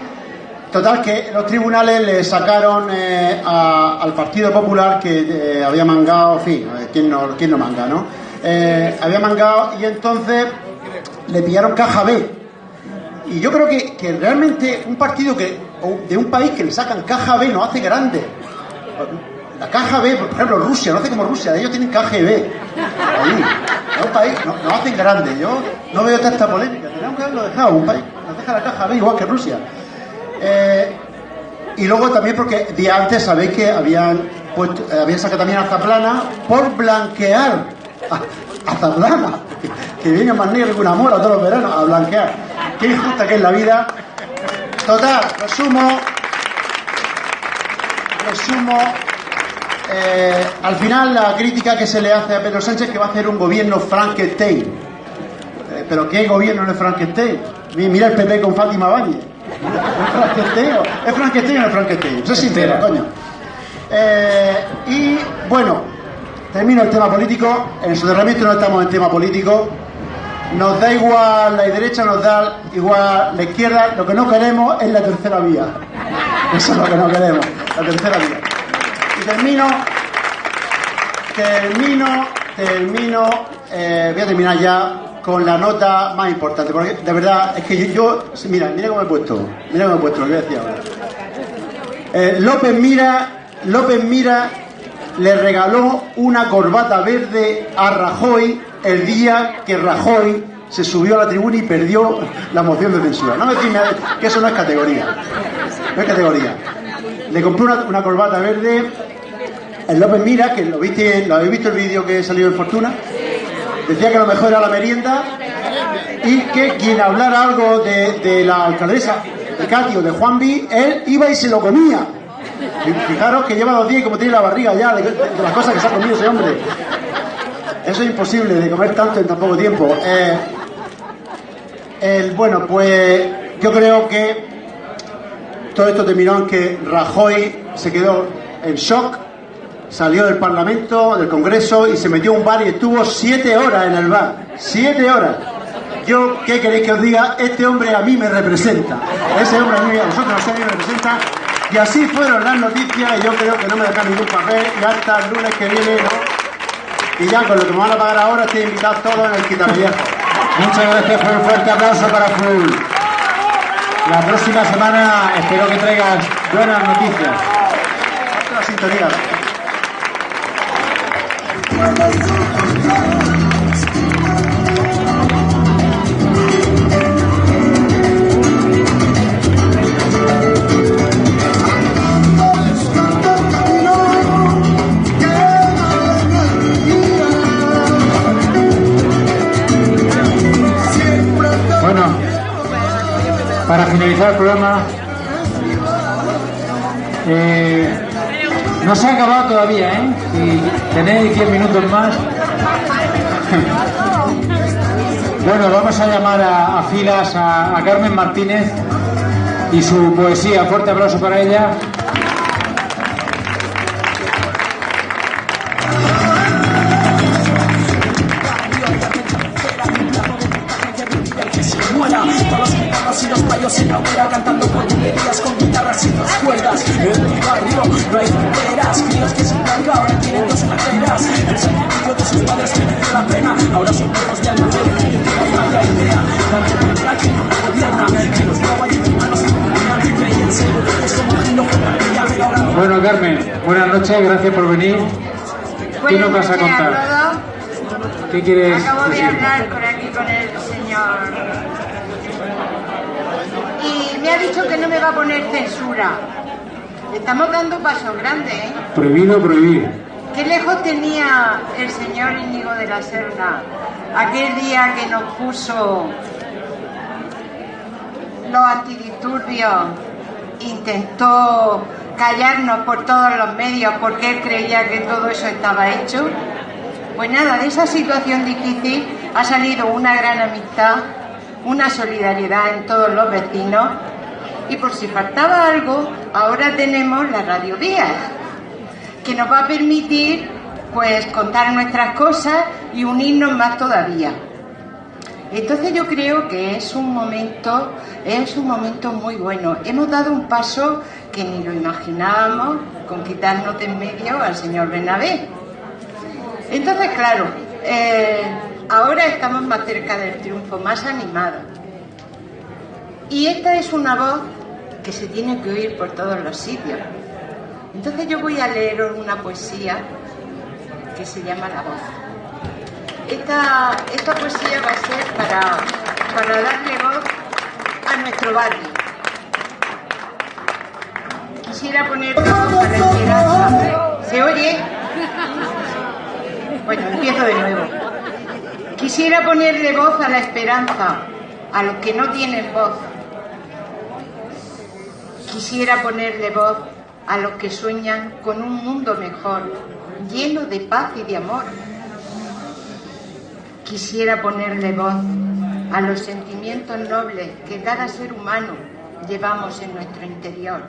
Speaker 9: Total que los tribunales le sacaron eh, al Partido Popular que eh, había mangado, en fin, ¿quién no, quién no manga, no? Había mangado y entonces le pillaron caja B. Y yo creo que, que realmente un partido que de un país que le sacan caja B nos hace grande. La caja B, por ejemplo, Rusia, no hace como Rusia, ellos tienen KGB. Ahí. Es un país, no- hacen grande. Yo no veo tanta polémica. Tenemos que haberlo dejado, un país nos deja la caja B igual que Rusia. Eh, y luego también porque día antes sabéis que habían puesto, eh, habían sacado también a Zaplana por blanquear a, a Zaplana, que, que viene más negro que una mora todos los veranos a blanquear. Qué injusta que es la vida. Total, resumo. Resumo. Eh, al final la crítica que se le hace a Pedro Sánchez que va a hacer un gobierno Frankenstein. Eh, pero ¿qué gobierno no es Frankenstein? Mi- Mira el PP con Fátima Valle. ¿Es Frankenstein o- ¿Es Frankenstein o no es Frankenstein? Sé sincero, coño. Eh, y bueno, termino el tema político. En el soterramiento no estamos en tema político. Nos da igual la derecha, nos da igual la izquierda. Lo que no queremos es la tercera vía. Eso es lo que no queremos, la tercera vía. Termino, termino, termino, eh, voy a terminar ya con la nota más importante, porque de verdad es que yo, mira, mira cómo he puesto, mira cómo he puesto, lo que voy a decir ahora. Eh, López Mira, López Mira le regaló una corbata verde a Rajoy el día que Rajoy se subió a la tribuna y perdió la moción de censura. No me decís que eso no es categoría. No es categoría. Le compré una, una corbata verde. El López Mira, que lo viste, lo habéis visto el vídeo que salió en Fortuna, decía que lo mejor era la merienda y que quien hablara algo de, la alcaldesa de Cati de Juanvi, él iba y se lo comía. Fijaros que lleva dos días y como tiene la barriga ya de, de las cosas que se ha comido ese hombre. Eso es imposible de comer tanto en tan poco tiempo. Eh, el, bueno, pues yo creo que todo esto terminó en que Rajoy se quedó en shock, salió del Parlamento, del Congreso y se metió a un bar y estuvo siete horas en el bar. Siete horas. Yo, ¿qué queréis que os diga? Este hombre a mí me representa. Ese hombre a mí, a vosotros a ustedes me representa. Y así fueron las noticias y yo creo que no me dejan ningún papel y hasta el lunes que viene. Y ya con lo que me van a pagar ahora estoy invitado todos en el quitapellejo.
Speaker 3: Muchas gracias un fuerte aplauso para Full. La próxima semana espero que traigas buenas noticias.
Speaker 9: La sintonía.
Speaker 3: Bueno, para finalizar el programa. Eh, no se ha acabado todavía, ¿eh? Si tenéis 10 minutos más. bueno, vamos a llamar a, a filas a, a Carmen Martínez y su poesía. Fuerte aplauso para ella.
Speaker 12: Cantando porquerías con guitarras y dos cuerdas barrio no hay fronteras Críos que sin carga ahora tienen dos carteras. El sacrificio de sus padres que merece la pena. Ahora son perros de alma que no vaya idea. Tanto contra que no gobierna. Que los roba y hermanos se gobiernan Créyense, es como que no fue ahora
Speaker 3: Bueno, Carmen, buenas noches, gracias por venir. ¿Qué nos vas a contar? ¿Qué quieres
Speaker 11: Acabo de hablar por aquí con el señor. Y me ha dicho que no me va a poner censura. Estamos dando pasos grandes, ¿eh?
Speaker 3: Prohibido prohibir.
Speaker 11: Qué lejos tenía el señor Íñigo de la Serna aquel día que nos puso los antidisturbios, intentó callarnos por todos los medios porque él creía que todo eso estaba hecho. Pues nada, de esa situación difícil ha salido una gran amistad, una solidaridad en todos los vecinos y por si faltaba algo, ahora tenemos la Radio Vías que nos va a permitir pues contar nuestras cosas y unirnos más todavía. Entonces yo creo que es un momento, es un momento muy bueno. Hemos dado un paso que ni lo imaginábamos con quitarnos de en medio al señor Bernabé. Entonces, claro, eh, ahora estamos más cerca del triunfo, más animados. Y esta es una voz que se tiene que oír por todos los sitios. Entonces yo voy a leeros una poesía que se llama La voz. Esta, esta poesía va a ser para, para darle voz a nuestro barrio. Quisiera poner voz a la esperanza. ¿Se oye? Bueno, empiezo de nuevo. Quisiera ponerle voz a la esperanza, a los que no tienen voz. Quisiera ponerle voz a los que sueñan con un mundo mejor, lleno de paz y de amor. Quisiera ponerle voz a los sentimientos nobles que cada ser humano llevamos en nuestro interior.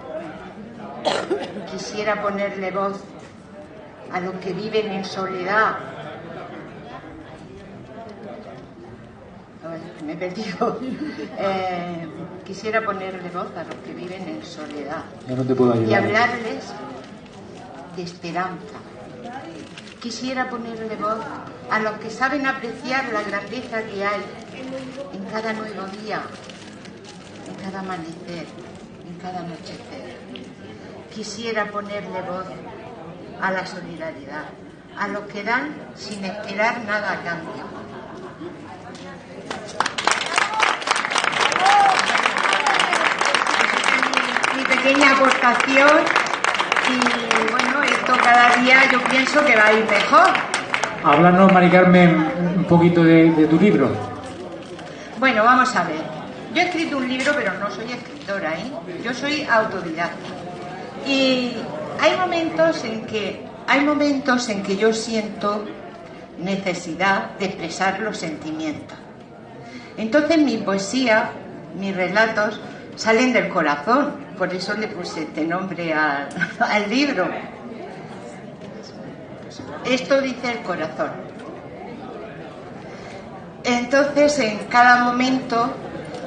Speaker 11: Quisiera ponerle voz a los que viven en soledad. Me he perdido. Eh, quisiera ponerle voz a los que viven en soledad
Speaker 3: Yo no te puedo
Speaker 11: y hablarles de esperanza. Quisiera ponerle voz a los que saben apreciar la grandeza que hay en cada nuevo día, en cada amanecer, en cada anochecer. Quisiera ponerle voz a la solidaridad, a los que dan sin esperar nada a cambio. Mi pequeña aportación y bueno, esto cada día yo pienso que va a ir mejor.
Speaker 3: Háblanos, Mari Carmen, un poquito de, de tu libro.
Speaker 11: Bueno, vamos a ver. Yo he escrito un libro, pero no soy escritora, ¿eh? Yo soy autodidacta. Y hay momentos en que hay momentos en que yo siento necesidad de expresar los sentimientos. Entonces mi poesía, mis relatos salen del corazón, por eso le puse este nombre al, libro. Esto dice el corazón. Entonces, en cada momento,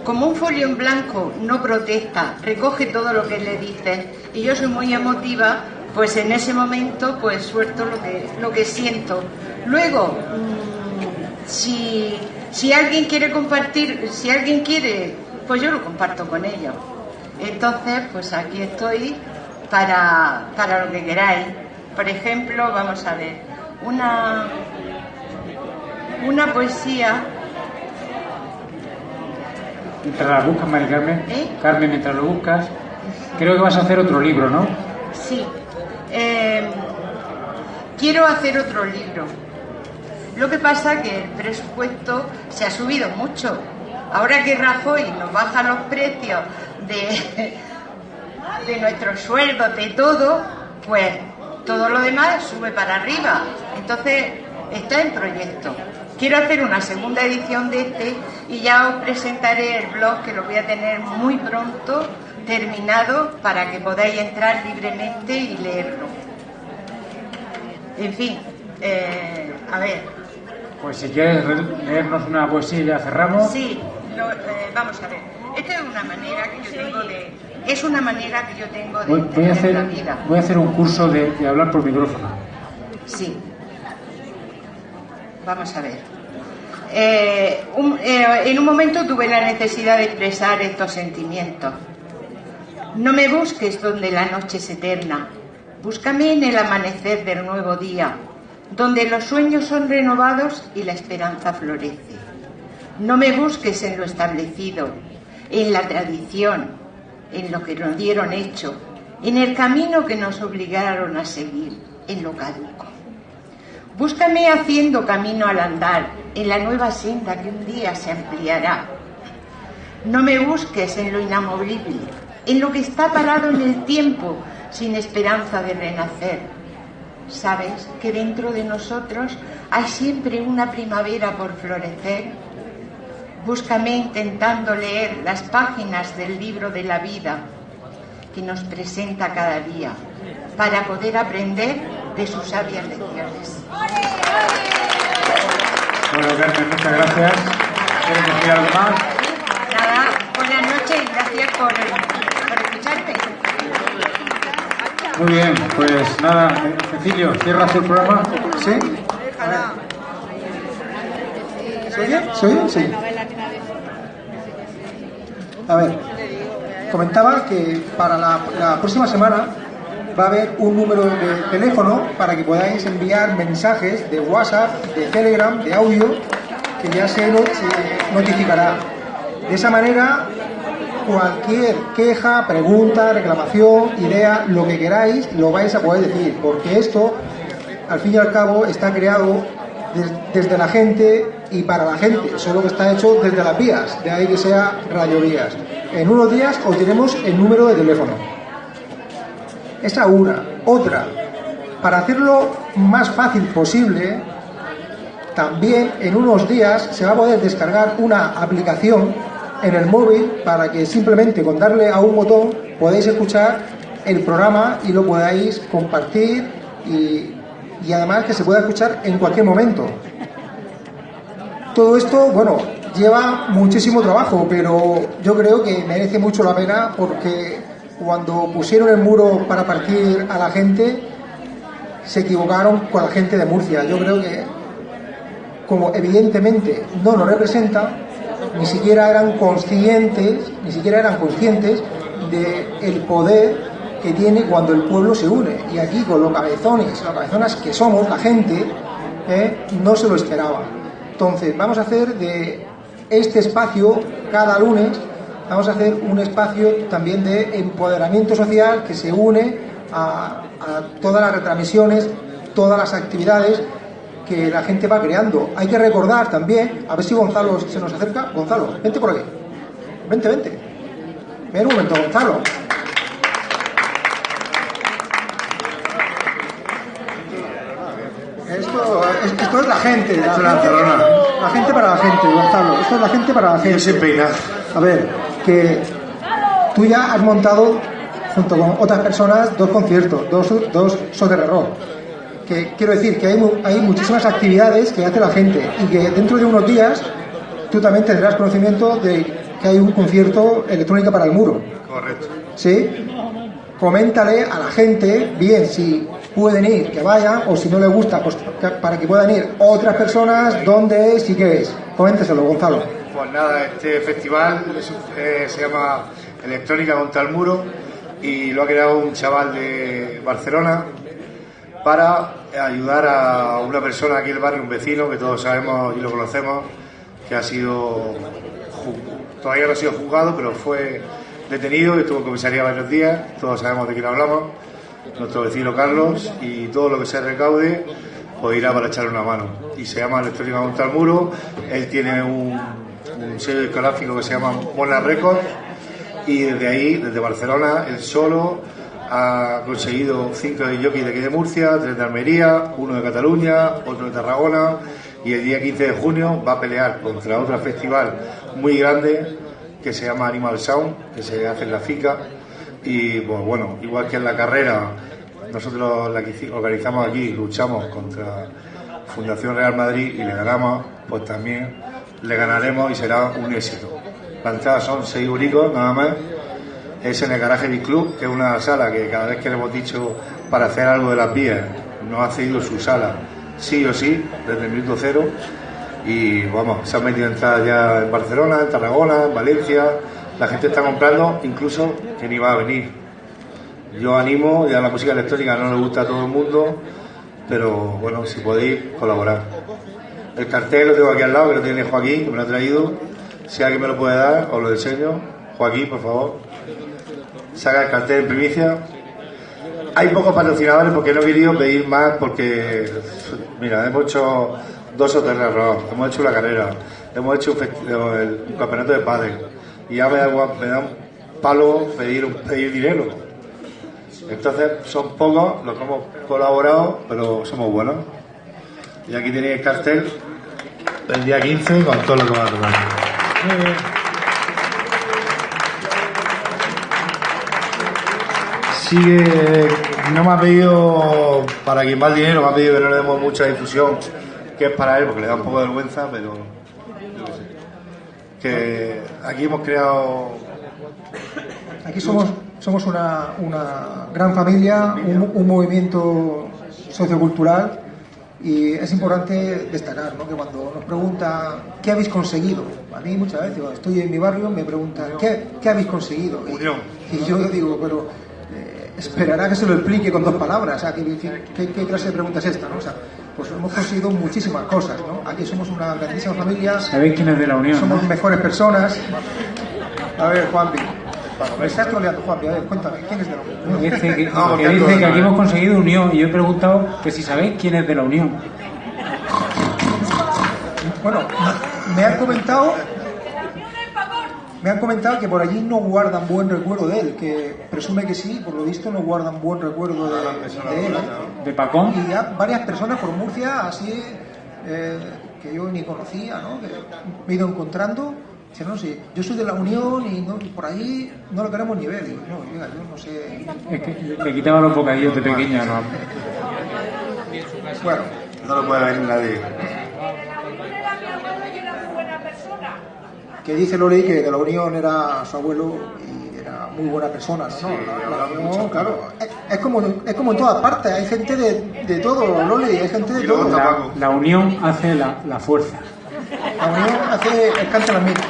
Speaker 11: como un folio en blanco no protesta, recoge todo lo que le dices, y yo soy muy emotiva, pues en ese momento pues suelto lo que, lo siento. Luego, mm, si, si alguien quiere compartir, si alguien quiere, pues yo lo comparto con ellos. Entonces, pues aquí estoy para, para lo que queráis. Por ejemplo, vamos a ver, una, una poesía
Speaker 3: Mientras la buscas, Mari Carmen.
Speaker 11: ¿Eh?
Speaker 3: Carmen, mientras lo buscas. Creo que vas a hacer otro libro, ¿no?
Speaker 11: Sí. Eh, quiero hacer otro libro. Lo que pasa que el presupuesto se ha subido mucho Ahora que Rajoy nos baja los precios de, de nuestros sueldos, de todo, pues todo lo demás sube para arriba. Entonces, está en proyecto. Quiero hacer una segunda edición de este y ya os presentaré el blog que lo voy a tener muy pronto terminado para que podáis entrar libremente y leerlo. En fin, eh, a ver.
Speaker 3: Pues si quieres re- leernos una poesía y ya cerramos.
Speaker 11: Sí, lo- eh, vamos a ver. Esta es una manera que yo tengo de. Es una manera que yo tengo de
Speaker 3: Voy, voy a hacer,
Speaker 11: la vida.
Speaker 3: voy a hacer un curso de, de hablar por micrófono.
Speaker 11: Sí. Vamos a ver. Eh, un- eh, en un momento tuve la necesidad de expresar estos sentimientos. No me busques donde la noche es eterna. Búscame en el amanecer del nuevo día, donde los sueños son renovados y la esperanza florece. No me busques en lo establecido, en la tradición, en lo que nos dieron hecho, en el camino que nos obligaron a seguir, en lo caduco. Búscame haciendo camino al andar, en la nueva senda que un día se ampliará. No me busques en lo inamovible, en lo que está parado en el tiempo, sin esperanza de renacer. Sabes que dentro de nosotros hay siempre una primavera por florecer. Búscame intentando leer las páginas del libro de la vida que nos presenta cada día para poder aprender de sus sabias lecciones.
Speaker 3: Bueno, Carmen, muchas gracias. ¿Quieres decir algo más?
Speaker 11: Nada, buenas noches y gracias por,
Speaker 3: Muy bien, pues nada, Cecilio, ¿cierras el programa?
Speaker 4: ¿Sí? ¿Se oye? ¿Se oye? Sí. A ver, comentaba que para la, la próxima semana va a haber un número de teléfono para que podáis enviar mensajes de WhatsApp, de Telegram, de audio, que ya se notificará. De esa manera, cualquier queja, pregunta, reclamación, idea, lo que queráis, lo vais a poder decir, porque esto, al fin y al cabo, está creado des- desde la gente y para la gente, solo que está hecho desde las vías, de ahí que sea Radio Vías. En unos días os diremos el número de teléfono. Esa una. Otra, para hacerlo más fácil posible, también en unos días se va a poder descargar una aplicación en el móvil para que simplemente con darle a un botón podáis escuchar el programa y lo podáis compartir y, y además que se pueda escuchar en cualquier momento. Todo esto, bueno, lleva muchísimo trabajo, pero yo creo que merece mucho la pena porque cuando pusieron el muro para partir a la gente, se equivocaron con la gente de Murcia. Yo creo que, como evidentemente no nos representa, ni siquiera eran conscientes, ni siquiera eran conscientes del poder que tiene cuando el pueblo se une. Y aquí, con los cabezones, las cabezonas que somos, la gente, ¿eh? no se lo esperaba. Entonces, vamos a hacer de este espacio cada lunes, vamos a hacer un espacio también de empoderamiento social que se une a, a todas las retransmisiones, todas las actividades que la gente va creando. Hay que recordar también, a ver si Gonzalo se nos acerca. Gonzalo, vente por aquí. Vente, vente. Ven un momento, Gonzalo. Esto es, esto es la gente, la
Speaker 13: es la
Speaker 4: gente,
Speaker 13: Barcelona.
Speaker 4: la gente para la gente, Gonzalo. Esto es la gente para la gente.
Speaker 13: sin peinar.
Speaker 4: A ver, que tú ya has montado junto con otras personas dos conciertos, dos, dos soterrerros. Que quiero decir que hay, hay muchísimas actividades que hace la gente y que dentro de unos días tú también tendrás conocimiento de que hay un concierto electrónica para el muro.
Speaker 13: Correcto.
Speaker 4: ¿Sí? Coméntale a la gente, bien, si pueden ir, que vayan, o si no les gusta, pues que- para que puedan ir otras personas, dónde es y qué es. Coménteselo, Gonzalo.
Speaker 13: Pues nada, este festival eh, se llama Electrónica contra el Muro y lo ha creado un chaval de Barcelona para ayudar a una persona aquí en el barrio, un vecino que todos sabemos y lo conocemos, que ha sido, todavía no ha sido juzgado, pero fue detenido estuvo en comisaría varios días, todos sabemos de quién hablamos, nuestro vecino Carlos, y todo lo que se recaude pues irá para echarle una mano. Y se llama Electrónica contra el Muro, él tiene un, un sello discográfico que se llama Mona Records y desde ahí, desde Barcelona, él solo ha conseguido cinco de de aquí de Murcia, tres de Almería, uno de Cataluña, otro de Tarragona y el día 15 de junio va a pelear contra otro festival muy grande que se llama Animal Sound, que se hace en la FICA y pues bueno, igual que en la carrera nosotros la que organizamos aquí, luchamos contra Fundación Real Madrid y le ganamos, pues también le ganaremos y será un éxito. La entrada son 6 euricos nada más. Es en el Garaje Beat Club, que es una sala que cada vez que le hemos dicho para hacer algo de las vías, nos ha cedido su sala, sí o sí, desde el minuto cero. Y vamos, se han metido entradas ya en Barcelona, en Tarragona, en Valencia. La gente está comprando, incluso que ni va a venir. Yo animo, ya la música electrónica no le gusta a todo el mundo, pero bueno, si podéis colaborar. El cartel lo tengo aquí al lado, que lo tiene Joaquín, que me lo ha traído. Si alguien me lo puede dar, os lo enseño. Joaquín, por favor. Saca el cartel en primicia. Hay pocos patrocinadores porque no he querido pedir más porque, mira, hemos hecho dos o tres errores, hemos hecho la carrera, hemos hecho un, el, un campeonato de pádel y ya me da, me un palo pedir, pedir dinero. Entonces son pocos los que hemos colaborado, pero somos buenos. Y aquí tenéis el cartel del día 15 con todo lo que va a tocar. Sigue, no me ha pedido, para quien va el dinero, me ha pedido que no le demos mucha difusión, que es para él, porque le da un poco de vergüenza, pero yo qué sé. Que aquí hemos creado
Speaker 4: Aquí somos, somos una, una gran familia, un, un movimiento sociocultural y es importante destacar ¿no? que cuando nos preguntan qué habéis conseguido, a mí muchas veces cuando estoy en mi barrio me preguntan ¿qué, qué habéis conseguido? Y, y yo digo, pero esperará que se lo explique con dos palabras, o sea, ¿qué, qué- qué- qué clase de pregunta es esta? ¿no? O sea, pues hemos conseguido muchísimas cosas, ¿no? Aquí somos una grandísima familia,
Speaker 3: ¿Sabéis quién es de la Unión?
Speaker 4: somos
Speaker 3: no?
Speaker 4: mejores personas. A ver, Juanpi. Me estás troleando, Juanpi. A ver, cuéntame, ¿quién es de la Unión?
Speaker 3: Dice que,
Speaker 4: No,
Speaker 3: que
Speaker 4: porque
Speaker 3: dice que aquí hemos conseguido unión y yo he preguntado que si sabéis quién es de la Unión.
Speaker 4: Bueno, me han comentado. Me han comentado que por allí no guardan buen recuerdo de él, que presume que sí, por lo visto no guardan buen recuerdo de, de él.
Speaker 3: ¿De Pacón?
Speaker 4: Y ya varias personas por Murcia, así, eh, que yo ni conocía, ¿no? que me he ido encontrando, dicen, no sé, yo soy de la Unión y no- por ahí no lo queremos ni ver. Digo, no, oiga, yo no sé.
Speaker 3: Es que le- le quitaba los bocadillos de pequeña. ¿no?
Speaker 4: Bueno,
Speaker 13: no lo puede ver nadie.
Speaker 4: Que dice Loli que de la Unión era su abuelo y era muy buena persona, ¿no? no, la, la Unión, claro, es, es como, es como en todas partes, hay gente de, de todo, Loli, hay gente de todo.
Speaker 3: La, la unión hace la, la fuerza.
Speaker 4: La Unión hace el cante las minas.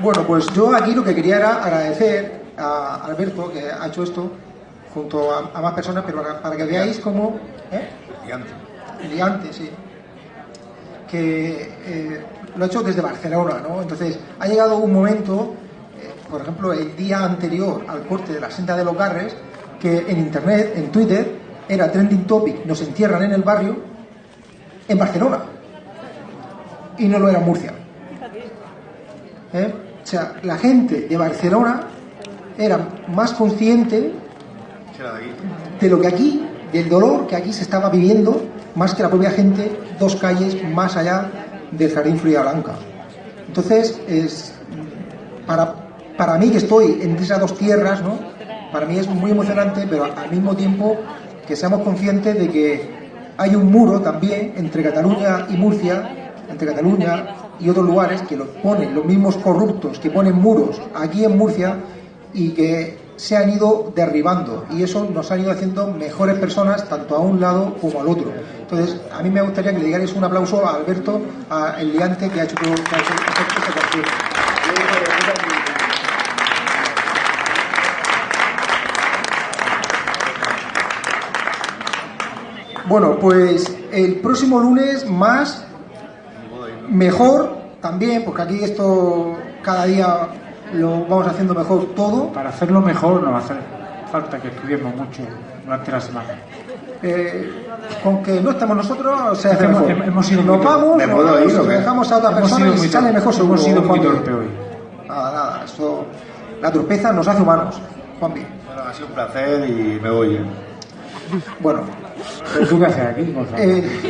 Speaker 4: Bueno, pues yo aquí lo que quería era agradecer a Alberto que ha hecho esto junto a, a más personas, pero para, para que veáis cómo... ¿eh? Liante, sí. Que eh, lo ha hecho desde Barcelona, ¿no? Entonces, ha llegado un momento, eh, por ejemplo, el día anterior al corte de la senda de los Garres, que en internet, en Twitter, era trending topic, nos entierran en el barrio, en Barcelona. Y no lo era en Murcia. ¿Eh? O sea, la gente de Barcelona era más consciente de lo que aquí, del dolor que aquí se estaba viviendo, más que la propia gente, dos calles más allá del Jardín Florida Blanca. Entonces, es, para, para mí que estoy entre esas dos tierras, ¿no? para mí es muy emocionante, pero al mismo tiempo que seamos conscientes de que hay un muro también entre Cataluña y Murcia, entre Cataluña y otros lugares que los ponen los mismos corruptos que ponen muros aquí en Murcia y que se han ido derribando y eso nos han ido haciendo mejores personas tanto a un lado como al otro. Entonces, a mí me gustaría que le digáis un aplauso a Alberto, a el liante que ha hecho todo que ha. Bueno, pues el próximo lunes más, mejor también, porque aquí esto cada día lo vamos haciendo mejor todo.
Speaker 3: Para hacerlo mejor nos hace falta que estudiemos mucho durante la semana.
Speaker 4: eh, con que no estamos nosotros, se hace
Speaker 3: Hemos-
Speaker 4: mejor.
Speaker 3: hemos sido
Speaker 4: nos
Speaker 3: muy-
Speaker 4: vamos, dejamos a otra
Speaker 3: Hemos
Speaker 4: persona
Speaker 3: sido
Speaker 4: y sale mejor seguro.
Speaker 3: Hemos sido muy torpe hoy.
Speaker 4: Nada, nada, esto, la torpeza nos hace humanos, Juanpi.
Speaker 13: Bueno, ha sido un placer y me voy.
Speaker 4: Bueno,
Speaker 3: ¿Pero tú qué haces aquí, Gonzalo?
Speaker 4: eh,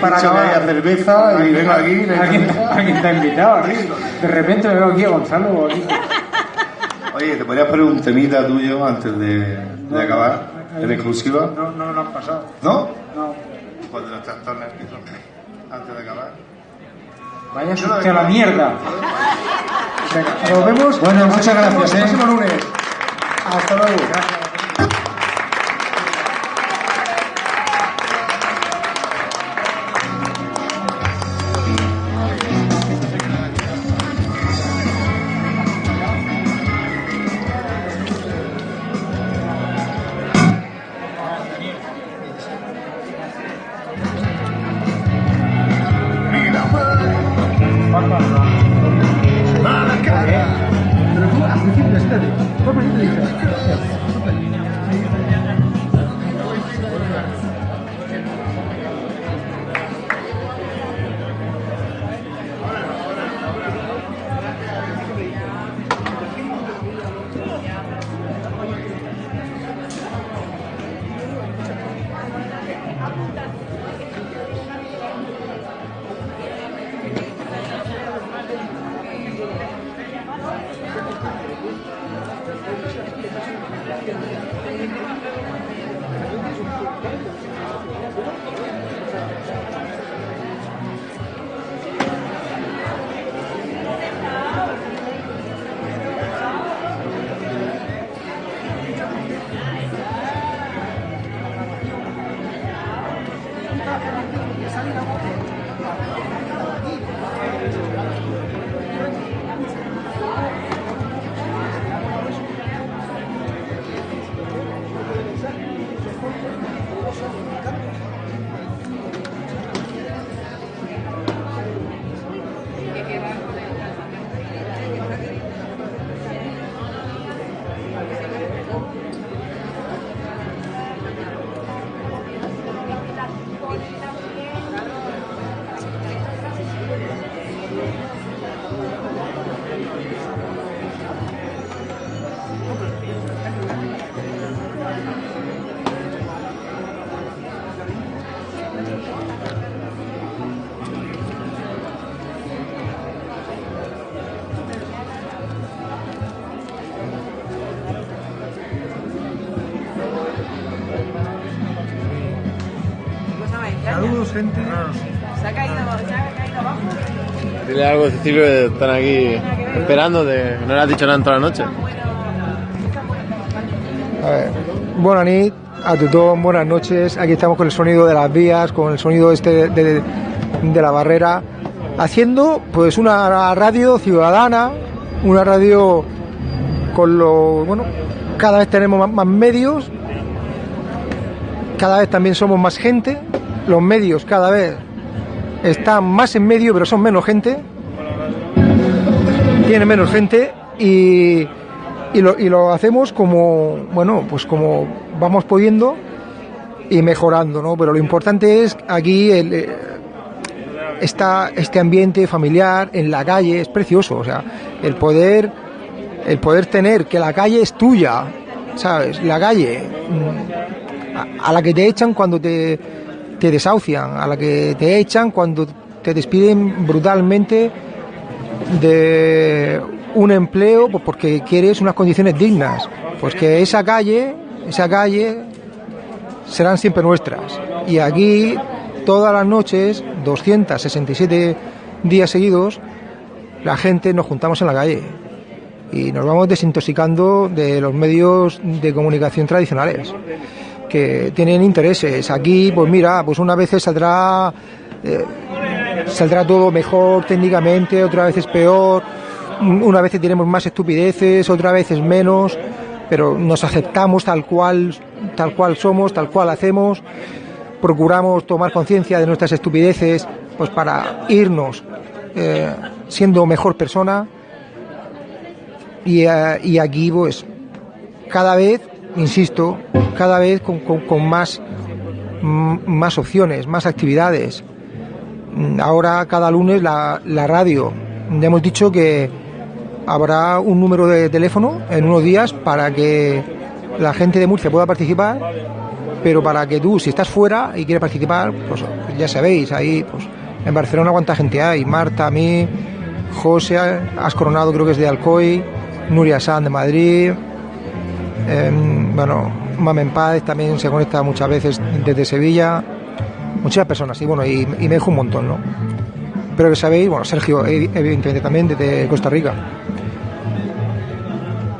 Speaker 4: Para
Speaker 13: dicho que haya cerveza y vengo aquí.
Speaker 3: ¿Alguien, alguien te ha invitado aquí? De repente me veo aquí a Gonzalo. Aquí.
Speaker 13: Oye, ¿te podrías poner un temita tuyo antes de, de acabar? En exclusiva.
Speaker 3: No, no lo han pasado.
Speaker 13: ¿No?
Speaker 3: No.
Speaker 13: Pues de los trastornos antes de acabar.
Speaker 3: Vaya a la mierda.
Speaker 4: nos vemos.
Speaker 3: Bueno, muchas gracias,
Speaker 4: El
Speaker 3: ¿eh?
Speaker 4: próximo lunes. Hasta luego. Pero
Speaker 14: Gente.
Speaker 15: ¿Se ha caído, se ha caído abajo?
Speaker 16: Dile algo a Cecilio que están aquí esperando, de, no le has dicho nada en toda la noche.
Speaker 4: A ver, buenas nit a todos, buenas noches. Aquí estamos con el sonido de las vías, con el sonido este de, de la barrera, haciendo pues una radio ciudadana, una radio con lo bueno, cada vez tenemos más, más medios, cada vez también somos más gente, los medios cada vez están más en medio, pero son menos gente, tiene menos gente y y lo, hacemos como, bueno, pues como vamos pudiendo y mejorando, ¿no? Pero lo importante es aquí eh, esta, este ambiente familiar en la calle es precioso, o sea, el poder, el poder tener que la calle es tuya, ¿sabes? La calle mm, a, a la que te echan cuando te, te desahucian, a la que te echan cuando te despiden brutalmente de un empleo pues porque quieres unas condiciones dignas. Pues que esa calle, esa calle serán siempre nuestras. Y aquí todas las noches, 267 días seguidos, la gente nos juntamos en la calle y nos vamos desintoxicando de los medios de comunicación tradicionales que tienen intereses. Aquí, pues mira, pues una vez saldrá eh, saldrá todo mejor técnicamente, otra vez es peor, una vez tenemos más estupideces, otra vez es menos, pero nos aceptamos tal cual, tal cual somos, tal cual hacemos, procuramos tomar conciencia de nuestras estupideces, pues para irnos eh, siendo mejor persona y, eh, y aquí pues cada vez insisto, cada vez con, más, mm, más opciones, más actividades. Mm, Ahora cada lunes la, radio. Ya hemos dicho que habrá un número de teléfono en unos días para que la gente de Murcia pueda participar, pero para que tú, si estás fuera y quieres participar, pues ya sabéis, ahí pues en Barcelona cuánta gente hay, Marta, a mí, José, has coronado creo que es de Alcoy, Nuria San de Madrid, em, bueno, Mamen Paz también se conecta muchas veces desde Sevilla, muchas personas, y bueno, y, me dejo un montón, ¿no? Pero que sabéis, bueno, Sergio, evi- evidentemente también desde Costa Rica.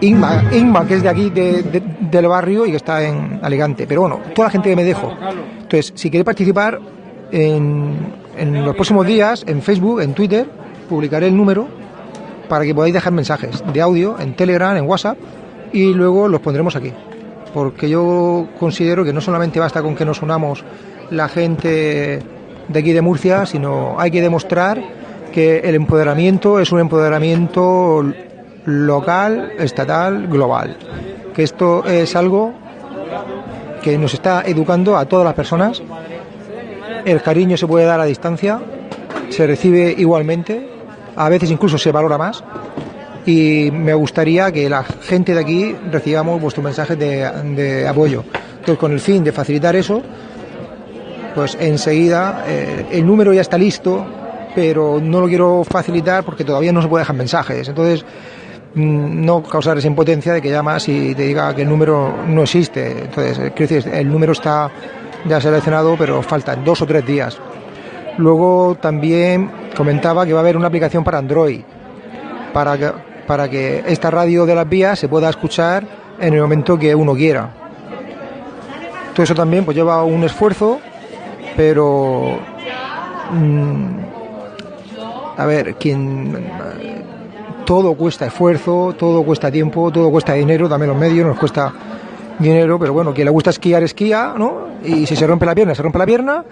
Speaker 4: Inma, Inma, que es de aquí, de- de- del barrio y que está en Alicante. Pero bueno, toda la gente que me dejo. Entonces, si queréis participar, en, en los próximos días, en Facebook, en Twitter, publicaré el número para que podáis dejar mensajes de audio en Telegram, en WhatsApp, y luego los pondremos aquí. Porque yo considero que no solamente basta con que nos unamos la gente de aquí de Murcia, sino hay que demostrar que el empoderamiento es un empoderamiento local, estatal, global. Que esto es algo que nos está educando a todas las personas. El cariño se puede dar a distancia, se recibe igualmente, a veces incluso se valora más. Y me gustaría que la gente de aquí recibamos vuestros mensajes de, apoyo. Entonces, con el fin de facilitar eso, pues enseguida eh, el número ya está listo, pero no lo quiero facilitar porque todavía no se puede dejar mensajes. Entonces, mm, no causar esa impotencia de que llamas y te diga que el número no existe. Entonces, eh, decir, el número está ya seleccionado, pero faltan dos o tres días. Luego también comentaba que va a haber una aplicación para Android, para para que esta radio de las vías se pueda escuchar en el momento que uno quiera. Todo eso también pues lleva un esfuerzo, pero mm, a ver, quien todo cuesta esfuerzo, todo cuesta tiempo, todo cuesta dinero, también los medios nos cuesta dinero, pero bueno, quien le gusta esquiar, esquía, ¿no? Y si se rompe la pierna, se rompe la pierna.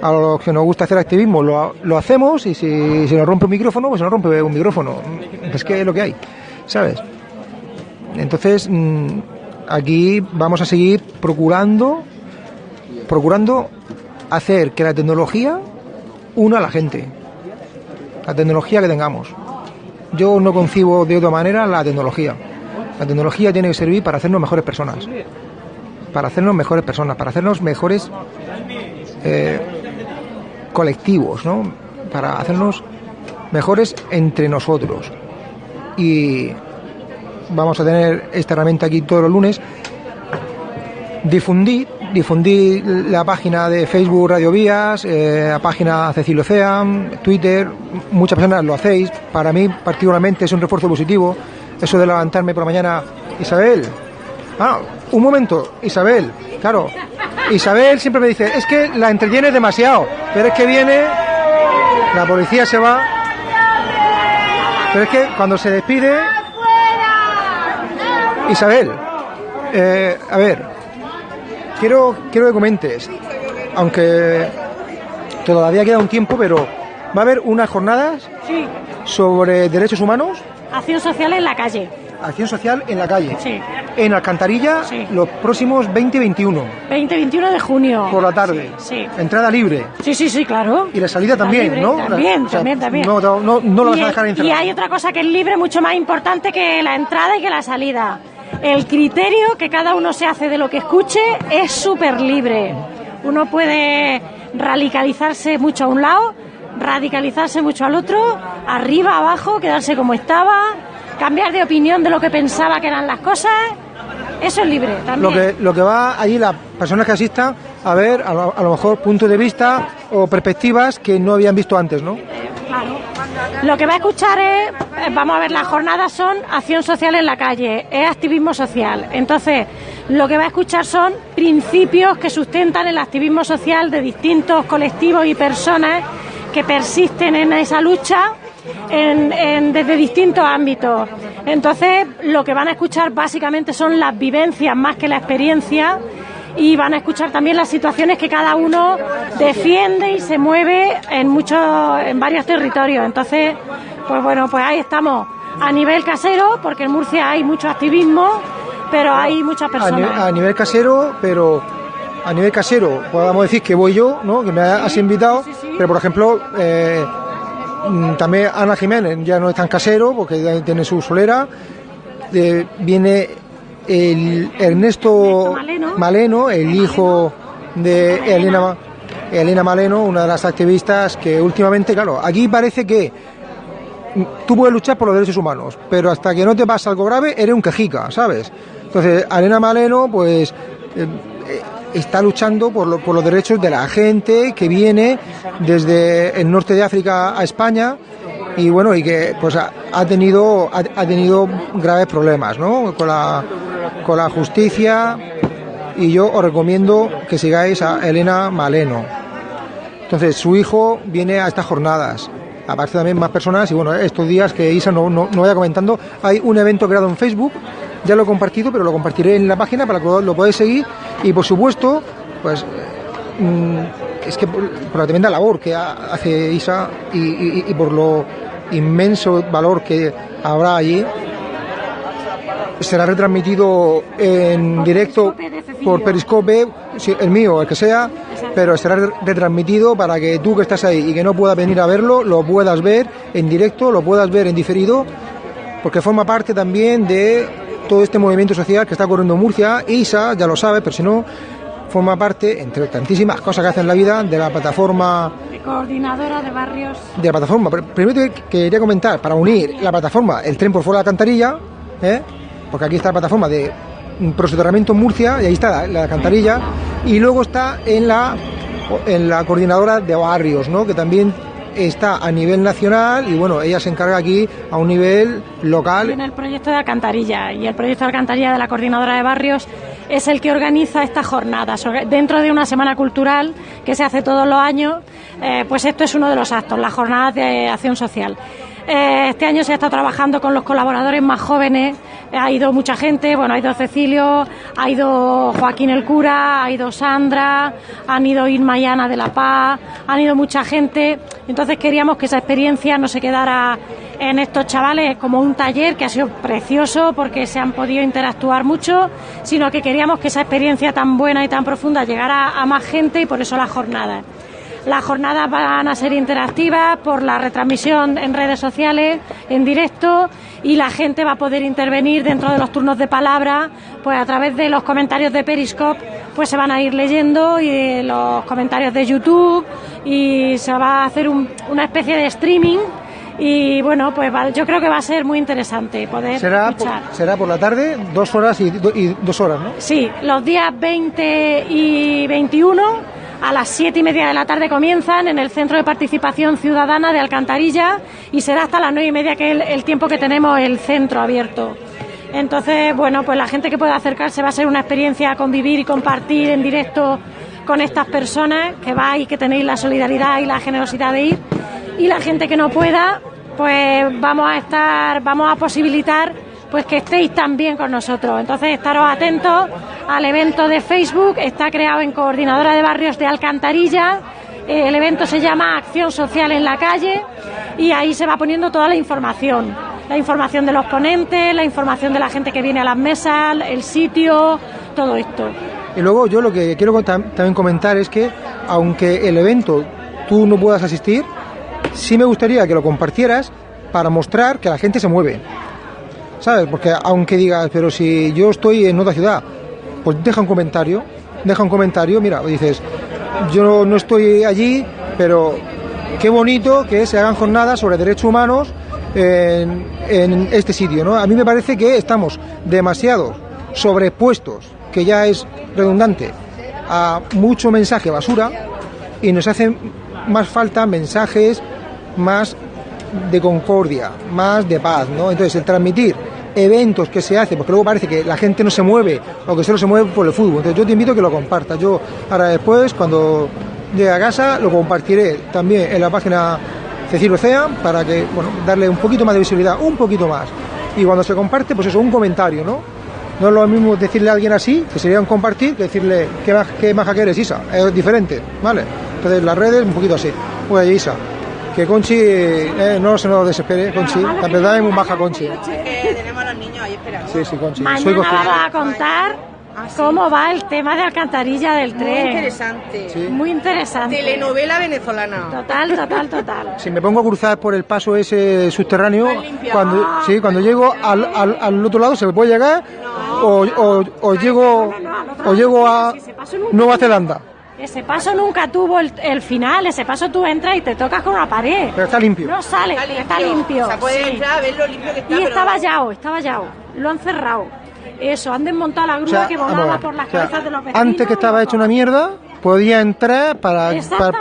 Speaker 4: A los que nos gusta hacer activismo lo, lo hacemos y si, si nos rompe un micrófono, pues se nos rompe un micrófono. Es que es lo que hay, ¿sabes? Entonces, mm, aquí vamos a seguir procurando, procurando hacer que la tecnología una a la gente. La tecnología que tengamos. Yo no concibo de otra manera la tecnología. La tecnología tiene que servir para hacernos mejores personas. Para hacernos mejores personas, para hacernos mejores eh, colectivos, ¿no? Para hacernos mejores entre nosotros. Y vamos a tener esta herramienta aquí todos los lunes. Difundí, difundí la página de Facebook Radio Vías, eh, la página Cecilio Ocean, Twitter, muchas personas lo hacéis. Para mí, particularmente, es un refuerzo positivo. Eso de levantarme por la mañana, Isabel. Ah, un momento, Isabel, claro. Isabel siempre me dice, es que la entretienes demasiado, pero es que viene, la policía se va, pero es que cuando se despide, Isabel, eh, a ver, quiero, quiero que comentes, aunque todavía queda un tiempo, pero va a haber unas jornadas
Speaker 17: Sí,
Speaker 4: sobre derechos humanos,
Speaker 17: acción social en la calle.
Speaker 4: Acción social en la calle,
Speaker 17: Sí.
Speaker 4: en Alcantarilla, los próximos 20 y 21,
Speaker 17: 20-21 de junio.
Speaker 4: por la tarde,
Speaker 17: Sí.
Speaker 4: entrada libre.
Speaker 17: Sí, sí, sí, claro.
Speaker 4: Y la salida también,
Speaker 17: libre,
Speaker 4: ¿no?
Speaker 17: También,
Speaker 4: O sea,
Speaker 17: también, también.
Speaker 4: No, no, no, no lo vas
Speaker 17: Y
Speaker 4: a dejar
Speaker 17: Y
Speaker 4: encerrado.
Speaker 17: hay otra cosa que es libre mucho más importante que la entrada y que la salida. El criterio que cada uno se hace de lo que escuche es súper libre. Uno puede radicalizarse mucho a un lado, radicalizarse mucho al otro, arriba, abajo, quedarse como estaba, cambiar de opinión de lo que pensaba que eran las cosas. Eso es libre
Speaker 4: Lo
Speaker 17: también.
Speaker 4: que, lo que va allí las personas que asistan a ver, a lo, a lo mejor puntos de vista o perspectivas que no habían visto antes, ¿no?
Speaker 17: Claro. Lo que va a escuchar es, eh, vamos a ver, las jornadas son acción social en la calle, es activismo social. Entonces, lo que va a escuchar son principios que sustentan el activismo social de distintos colectivos y personas que persisten en esa lucha en- en- desde distintos ámbitos. Entonces, lo que van a escuchar básicamente son las vivencias más que la experiencia y van a escuchar también las situaciones que cada uno defiende y se mueve en muchos en varios territorios entonces pues bueno pues ahí estamos a nivel casero porque en Murcia hay mucho activismo pero hay muchas
Speaker 4: a,
Speaker 17: personas.
Speaker 4: a nivel casero, pero a nivel casero podamos decir que voy yo, ¿no? Que me has invitado, pero por ejemplo eh, también Ana Jiménez ya no es tan casero porque ya tiene su solera. Eh, viene el Ernesto Maleno, el hijo de Elena, Elena Maleno, una de las activistas que últimamente, claro, aquí parece que tú puedes luchar por los derechos humanos, pero hasta que no te pasa algo grave, eres un quejica, ¿sabes? Entonces, Elena Maleno, pues, eh, está luchando por, lo- por los derechos de la gente que viene desde el norte de África a España y bueno, y que pues ha, tenido ha, tenido graves problemas, ¿no? Con la con la justicia y yo os recomiendo que sigáis a Elena Maleno. Entonces, su hijo viene a estas jornadas. Aparte también más personas y bueno, estos días que Isa no, no, no vaya comentando, hay un evento creado en Facebook, ya lo he compartido, pero lo compartiré en la página para que lo, podáis seguir. Y por supuesto, pues mm, es que por, por la tremenda labor que ha- hace Isa y, y- y por lo inmenso valor que habrá allí, será retransmitido en directo por Periscope, el mío, el que sea, pero será re- retransmitido para que tú que estás ahí y que no puedas venir a verlo, lo puedas ver en directo, lo puedas ver en diferido, porque forma parte también de todo este movimiento social que está ocurriendo en Murcia. Isa, ya lo sabe, pero si no, forma parte, entre tantísimas cosas que hace en la vida, de la plataforma
Speaker 17: Coordinadora de barrios.
Speaker 4: de la plataforma. Pero Primero te quería comentar, para unir la plataforma, el tren por fuera de la alcantarilla, ¿eh? porque aquí está la plataforma de prosoterramiento en Murcia, y ahí está la, la alcantarilla, y luego está en la, en la coordinadora de barrios, ¿no? que también está a nivel nacional, y bueno, ella se encarga aquí a un nivel local.
Speaker 17: En el proyecto de alcantarilla y el proyecto de alcantarilla de la coordinadora de barrios es el que organiza estas jornadas. Dentro de una semana cultural que se hace todos los años, eh, pues esto es uno de los actos, las jornadas de acción social. Eh, este año se ha estado trabajando con los colaboradores más jóvenes, ha ido mucha gente, bueno, ha ido Cecilio, ha ido Joaquín el cura, ha ido Sandra, han ido Irma y de La Paz, han ido mucha gente, entonces queríamos que esa experiencia no se quedara en estos chavales como un taller que ha sido precioso porque se han podido interactuar mucho, sino que queríamos que esa experiencia tan buena y tan profunda llegara a más gente y por eso las jornadas. Las jornadas van a ser interactivas por la retransmisión en redes sociales, en directo, y la gente va a poder intervenir dentro de los turnos de palabra, pues a través de los comentarios de Periscope, pues se van a ir leyendo y de los comentarios de YouTube y se va a hacer un- una especie de streaming y bueno, pues va- yo creo que va a ser muy interesante poder
Speaker 4: Será por,
Speaker 17: escuchar.
Speaker 4: será por la tarde, dos horas y, do- y dos horas, ¿no?
Speaker 17: Sí, los días 20 y 21 a las 7 y media de la tarde comienzan en el Centro de Participación Ciudadana de Alcantarilla y será hasta las 9 y media que es el, el tiempo que tenemos el centro abierto. Entonces, bueno, pues la gente que pueda acercarse va a ser una experiencia convivir y compartir en directo con estas personas que vais que tenéis la solidaridad y la generosidad de ir. Y la gente que no pueda, pues vamos a estar, vamos a posibilitar pues que estéis también con nosotros. Entonces, estaros atentos al evento de Facebook, está creado en Coordinadora de Barrios de Alcantarilla. Eh, El evento se llama Acción Social en la Calle y ahí se va poniendo toda la información. La información de los ponentes, la información de la gente que viene a las mesas, el sitio, todo esto.
Speaker 4: Y luego yo lo que quiero tam- también comentar es que aunque el evento tú no puedas asistir, sí me gustaría que lo compartieras para mostrar que la gente se mueve. ¿Sabes? Porque aunque digas, pero si yo estoy en otra ciudad, pues deja un comentario, deja un comentario, mira, dices, yo no estoy allí, pero qué bonito que se hagan jornadas sobre derechos humanos en, este sitio, ¿no? A mí me parece que estamos demasiado sobrepuestos, que ya es redundante, a mucho mensaje basura y nos hacen más falta mensajes más de concordia, más de paz, ¿no? Entonces, el transmitir eventos que se hacen, porque luego parece que la gente no se mueve o que solo se mueve por el fútbol. Entonces, yo te invito a que lo compartas. Yo, ahora después, cuando llegue a casa, lo compartiré también en la página Cecilio Cea para que, bueno, darle un poquito más de visibilidad, un poquito más. Y cuando se comparte, pues eso, un comentario, ¿no? No es lo mismo decirle a alguien así, que sería un compartir, que decirle qué, maj- qué maja que eres, Isa. Es diferente, ¿vale? Entonces, las redes, un poquito así. Oye, Isa, Que Conchi, eh, no se nos desespere, Conchi. La verdad es muy baja Conchi.
Speaker 15: Que tenemos a los niños ahí esperando.
Speaker 4: Sí, sí, Conchi. Soy
Speaker 17: Mañana vamos a contar cómo va el tema de alcantarilla del
Speaker 15: Muy
Speaker 17: tren.
Speaker 15: interesante.
Speaker 17: Muy interesante.
Speaker 15: Telenovela venezolana.
Speaker 17: Total, total, total.
Speaker 4: Si me pongo a cruzar por el paso ese subterráneo, cuando, sí, cuando llego al, al, al otro lado se me puede llegar o, o, o llego o llego a Nueva Zelanda.
Speaker 17: Ese paso nunca tuvo el, el final, ese paso tú entras y te tocas con una pared.
Speaker 4: Pero está limpio.
Speaker 17: No sale, está limpio.
Speaker 15: O sea, puedes
Speaker 17: sí.
Speaker 15: entrar a ver lo limpio que está.
Speaker 17: Y
Speaker 15: pero-
Speaker 17: está vallado, está vallado. Lo han cerrado. Eso, han desmontado la grúa
Speaker 4: O sea,
Speaker 17: que volaba por las
Speaker 4: o sea,
Speaker 17: cabezas de los vecinos.
Speaker 4: antes que estaba hecho una mierda, podía entrar para,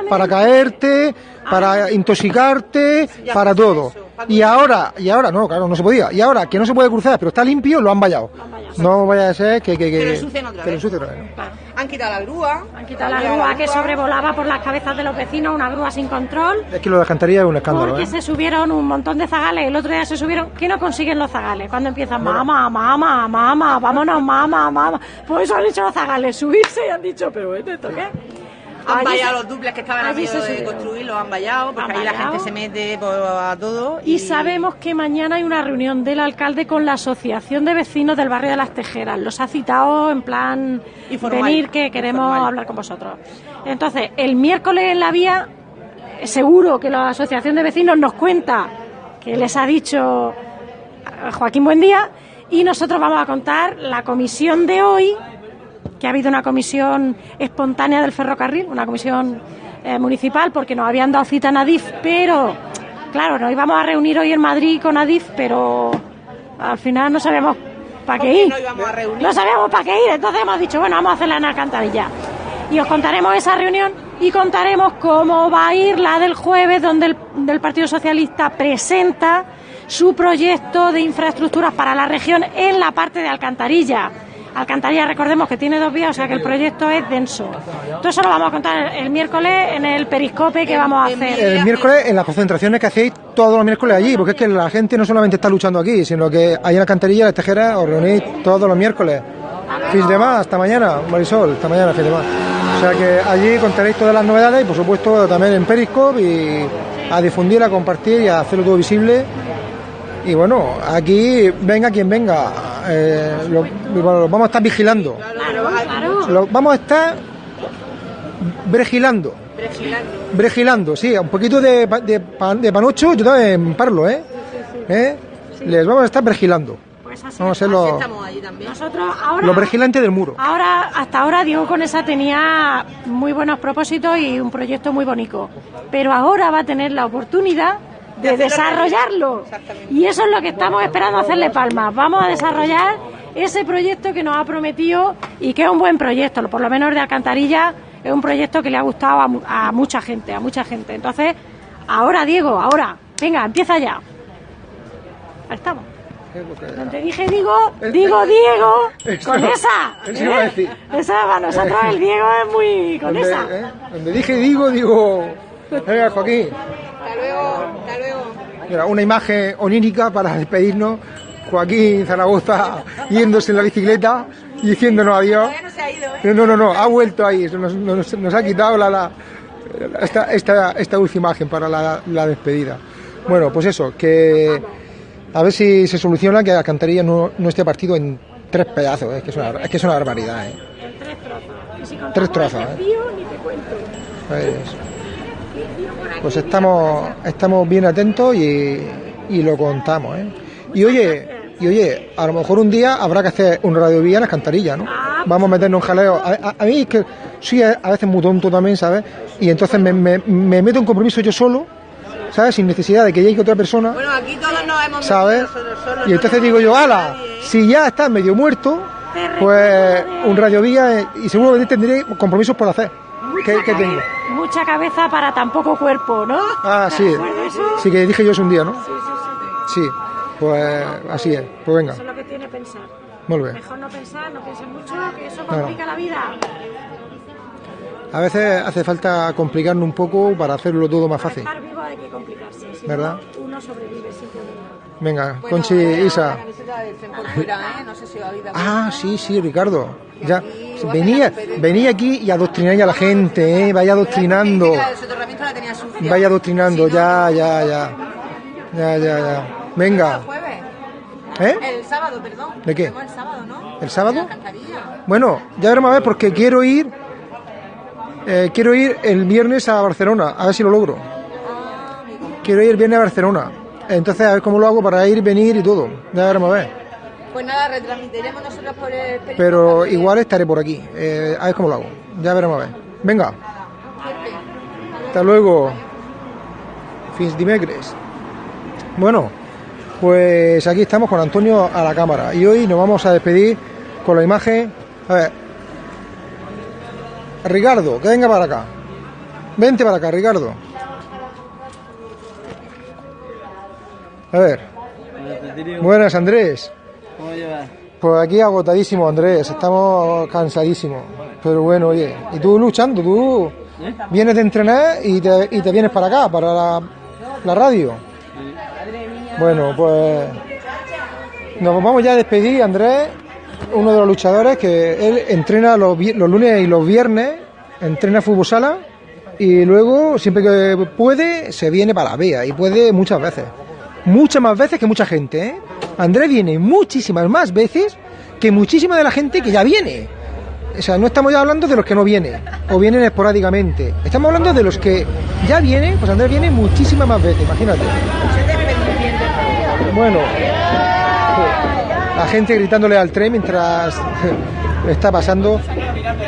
Speaker 4: para caerte, para intoxicarte, para todo. Y ahora, y ahora no, claro, no se podía. Y ahora que no se puede cruzar, pero está limpio, lo han vallado. No vaya a ser que, que, que,
Speaker 15: Que lo ensucien otra vez.
Speaker 4: ensucien otra vez.
Speaker 15: Han quitado la grúa. Han
Speaker 17: quitado la grúa que sobrevolaba por las cabezas de los vecinos, una grúa sin control.
Speaker 4: Es que lo de Alcantarilla es un escándalo,
Speaker 17: Porque
Speaker 4: ¿eh?
Speaker 17: se subieron un montón de zagales. El otro día se subieron. ¿Qué no consiguen los zagales? Cuando empiezan, mamá, mamá, mamá, vámonos, mamá, mamá. Pues eso han hecho los zagales, subirse y han dicho, pero ¿esto esto qué?
Speaker 15: Han vallado los duples que estaban a medio de construir, los han vallado, porque
Speaker 17: Han
Speaker 15: ahí la gente se mete por- a todo.
Speaker 17: Y sabemos que mañana hay una reunión del alcalde con la Asociación de Vecinos del Barrio de las Tejeras. Los ha citado en plan
Speaker 15: Informal.
Speaker 17: venir que queremos hablar con vosotros. Entonces, el miércoles en la vía, seguro que la Asociación de Vecinos nos cuenta que les ha dicho eh, Joaquín Buendía y nosotros vamos a contar la comisión de hoy, que ha habido una comisión espontánea del ferrocarril, una comisión eh, municipal, porque nos habían dado cita en Adif, pero claro, nos íbamos a reunir hoy en Madrid con Adif, pero al final no sabíamos para qué ir.
Speaker 15: no íbamos a reunir?
Speaker 17: No sabíamos para qué ir, entonces hemos dicho, bueno, vamos a hacerla en Alcantarilla. Y os contaremos esa reunión y contaremos cómo va a ir la del jueves, donde el del Partido Socialista presenta su proyecto de infraestructuras para la región en la parte de Alcantarilla. Alcantarilla, recordemos que tiene dos vías, o sea que el proyecto es denso. Todo eso lo vamos a contar el miércoles en el periscope que vamos a hacer.
Speaker 4: El miércoles en las concentraciones que hacéis todos los miércoles allí, porque es que la gente no solamente está luchando aquí, sino que ahí en la canterilla, en las tejeras, os reunís todos los miércoles. Fins de más, hasta mañana, Marisol, hasta mañana, fins de más. O sea que allí contaréis todas las novedades y por supuesto también en Periscope y a difundir, a compartir y a hacerlo todo visible. Y bueno, aquí venga quien venga, eh, lo, bueno, lo vamos a estar vigilando.
Speaker 17: Claro, claro.
Speaker 4: Lo vamos a estar bregilando. Bregilando, sí, un poquito de, pa- de, pan- de panocho, yo también parlo, ¿eh? ¿Eh? Les vamos a estar bregilando.
Speaker 17: Pues así,
Speaker 4: Vamos a ser
Speaker 17: así
Speaker 4: los,
Speaker 17: estamos allí también. Nosotros ahora...
Speaker 4: los bregilantes del muro.
Speaker 17: Ahora, hasta ahora Diego Conesa tenía muy buenos propósitos y un proyecto muy bonito, pero ahora va a tener la oportunidad de desarrollarlo. Y eso es lo que estamos esperando hacerle palmas. Vamos a desarrollar ese proyecto que nos ha prometido y que es un buen proyecto, por lo menos de Alcantarilla, es un proyecto que le ha gustado a, mu- a mucha gente, a mucha gente. Entonces, ahora Diego, ahora, venga, empieza ya. Ahí estamos. Donde dije digo, digo Diego, con esa.
Speaker 4: eso iba a
Speaker 17: ¿eh?
Speaker 4: decir.
Speaker 17: Esa para nosotros el Diego es muy con
Speaker 4: Donde,
Speaker 17: esa.
Speaker 4: ¿eh? Donde dije digo, digo. Venga, Joaquín.
Speaker 15: Hasta luego, hasta luego.
Speaker 4: Mira, una imagen onírica para despedirnos. Joaquín Zaragoza yéndose en la bicicleta y diciéndonos adiós. No, no, no, no, ha vuelto ahí, nos, nos- nos ha quitado la, la- esta, esta, esta última imagen para la, la despedida. Bueno, pues eso, que a ver si se soluciona que Alcantarilla no, no esté partido en tres pedazos, es que es una, es que es una barbaridad. ¿eh?
Speaker 17: Y si contamos
Speaker 4: Tres trozos, ¿eh?
Speaker 17: desvío, ni te cuento.
Speaker 4: Pues, pues estamos, estamos bien atentos y, y lo contamos. ¿eh? Y oye, y oye, a lo mejor un día habrá que hacer un radiovía en las cantarillas, ¿no? Vamos a meternos un jaleo. A, a- a mí es que soy a, veces muy tonto también, ¿sabes? Y entonces me, me- me meto en compromiso yo solo, ¿sabes? Sin necesidad de que llegue otra persona,
Speaker 15: Bueno, aquí todos nos hemos
Speaker 4: ¿sabes?
Speaker 15: metido nosotros solos.
Speaker 4: Y entonces digo yo, ala, si ya estás medio muerto, pues un radiovía eh, y seguramente tendré compromisos por hacer. ¿Qué, qué tengo?
Speaker 17: Mucha cabeza para tan poco cuerpo, ¿no?
Speaker 4: Ah, sí. Sí, que dije yo eso un día, ¿no?
Speaker 17: Sí, sí, sí.
Speaker 4: Sí, pues así es. Pues venga,
Speaker 17: Eso es lo que tiene pensar.
Speaker 4: muy bien.
Speaker 17: Mejor no pensar, no pienses mucho, que eso complica la vida.
Speaker 4: A veces hace falta complicarnos un poco para hacerlo todo más fácil.
Speaker 17: Estar vivo hay que complicarse. Si
Speaker 4: ¿Verdad?
Speaker 17: no, uno sobrevive simplemente.
Speaker 4: Venga, Conchi, Isa.
Speaker 15: camiseta del Centro Fuera, ¿eh? No sé si
Speaker 4: Ah, sí, sí, Ricardo. Ya, Venía, venía aquí y adoctrináis a la gente, ¿eh? Vaya adoctrinando. Vaya adoctrinando, ya, ya, ya. Ya, ya, ya. Venga. ¿Eh?
Speaker 15: El sábado, perdón.
Speaker 4: ¿De qué?
Speaker 15: El sábado, ¿no?
Speaker 4: ¿El sábado? Bueno, ya veremos a ver porque quiero ir. eh, quiero ir el viernes a Barcelona, a ver si lo logro. Quiero ir el viernes a Barcelona. Entonces, a ver cómo lo hago para ir, venir y todo. Ya veremos a ver.
Speaker 15: Pues nada, retransmitiremos nosotros por el periódico.
Speaker 4: Pero igual estaré por aquí. eh, a ver cómo lo hago. Ya veremos a ver. Venga. Hasta luego. Fins dimecres. Bueno, pues aquí estamos con Antonio a la cámara. Y hoy nos vamos a despedir con la imagen. A ver. Ricardo, que venga para acá. Vente para acá, Ricardo. A ver. Buenas, Andrés.
Speaker 18: ¿Cómo llevas?
Speaker 4: Pues aquí agotadísimo, Andrés. Estamos cansadísimos. Pero bueno, oye. Y tú luchando, tú vienes de entrenar y te, y te vienes para acá, para la, la radio. Bueno, pues nos vamos ya a despedir, Andrés, uno de los luchadores que él entrena los, lunes y los viernes, entrena fútbol sala y luego, siempre que puede, se viene para la vea y puede muchas veces. Muchas más veces que mucha gente, ¿eh? Andrés viene muchísimas más veces que muchísima de la gente que ya viene. O sea, no estamos ya hablando de los que no vienen o vienen esporádicamente. Estamos hablando de los que ya vienen, pues Andrés viene muchísimas más veces, imagínate. Bueno, la gente gritándole al tren mientras está pasando.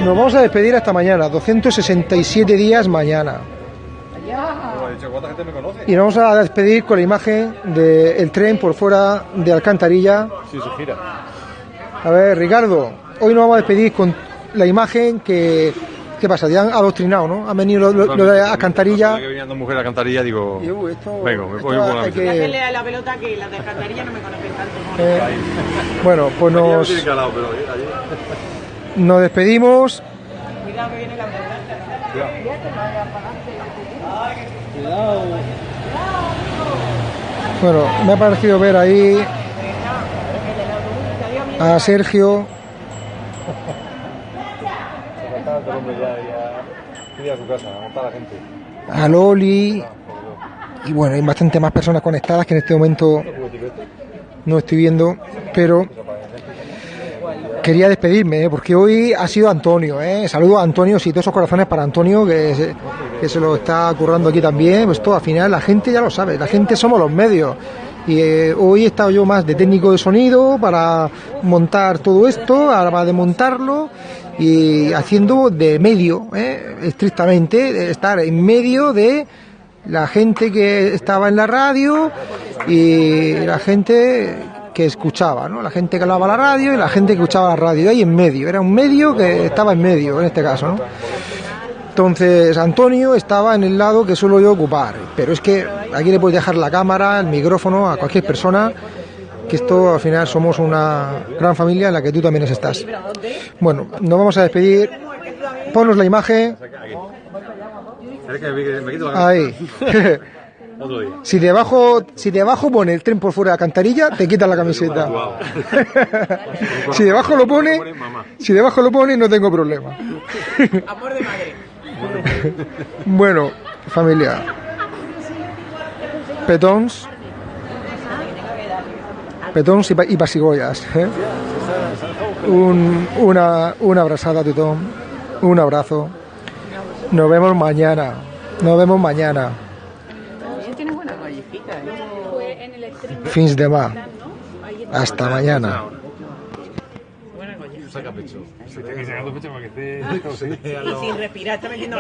Speaker 4: Nos vamos a despedir hasta mañana, 267 días mañana. Y nos vamos a despedir con la imagen del tren por fuera de Alcantarilla.
Speaker 19: Sí, se gira.
Speaker 4: A ver, Ricardo, hoy nos vamos a despedir con la imagen que... ¿Qué pasa? Ya han adoctrinado, ¿no? Han venido los lo, de Alcantarilla.
Speaker 19: Que venían dos mujeres a cantarilla, digo. Venga, me voy
Speaker 4: esto
Speaker 19: con la
Speaker 4: que-
Speaker 15: Hacerle a la pelota que las de alcantarilla no me conocen tanto.
Speaker 4: Eh, bueno, pues nos, nos despedimos.
Speaker 15: Cuidado que viene la
Speaker 4: Bueno, me ha parecido ver ahí a Sergio.
Speaker 19: A
Speaker 4: Loli y bueno, hay bastante más personas conectadas que en este momento no estoy viendo, pero quería despedirme ¿eh? porque hoy ha sido Antonio, ¿eh? saludo a Antonio, sí, todos esos corazones para Antonio que se, lo está currando aquí también, pues todo al final la gente ya lo sabe, la gente somos los medios. Y eh, hoy he estado yo más de técnico de sonido para montar todo esto, ahora para desmontarlo y haciendo de medio, estrictamente, estar en medio de la gente que estaba en la radio y la gente que escuchaba, ¿no? La gente que hablaba la radio y la gente que escuchaba la radio, ahí en medio, era un medio que estaba en medio en este caso, ¿no? Entonces Antonio estaba en el lado que suelo yo ocupar, pero es que aquí le puedes dejar la cámara, el micrófono a cualquier persona, que esto al final somos una gran familia en la que tú también estás. Bueno, nos vamos a despedir. Ponnos la imagen.
Speaker 19: ¿Quieres que me, me quito la
Speaker 4: Ahí.
Speaker 19: Otro día.
Speaker 4: Si debajo, si debajo pone el tren por fuera de la cantarilla, te quitas la camiseta. si debajo lo pone, si debajo lo pone, no tengo problema.
Speaker 15: Amor de madre.
Speaker 4: Bueno, familia. Petons. Petons y, pa- y pasigollas. ¿eh? Un, una, una abrazada a tothom. Un abrazo. Nos vemos mañana. Nos vemos mañana.
Speaker 15: Tiene buena gallefica.
Speaker 4: Fins demà. Hasta mañana.
Speaker 19: Saca pecho. Sí, tiene que sacar pecho para que esté.
Speaker 15: Y sin respirar, está metiendo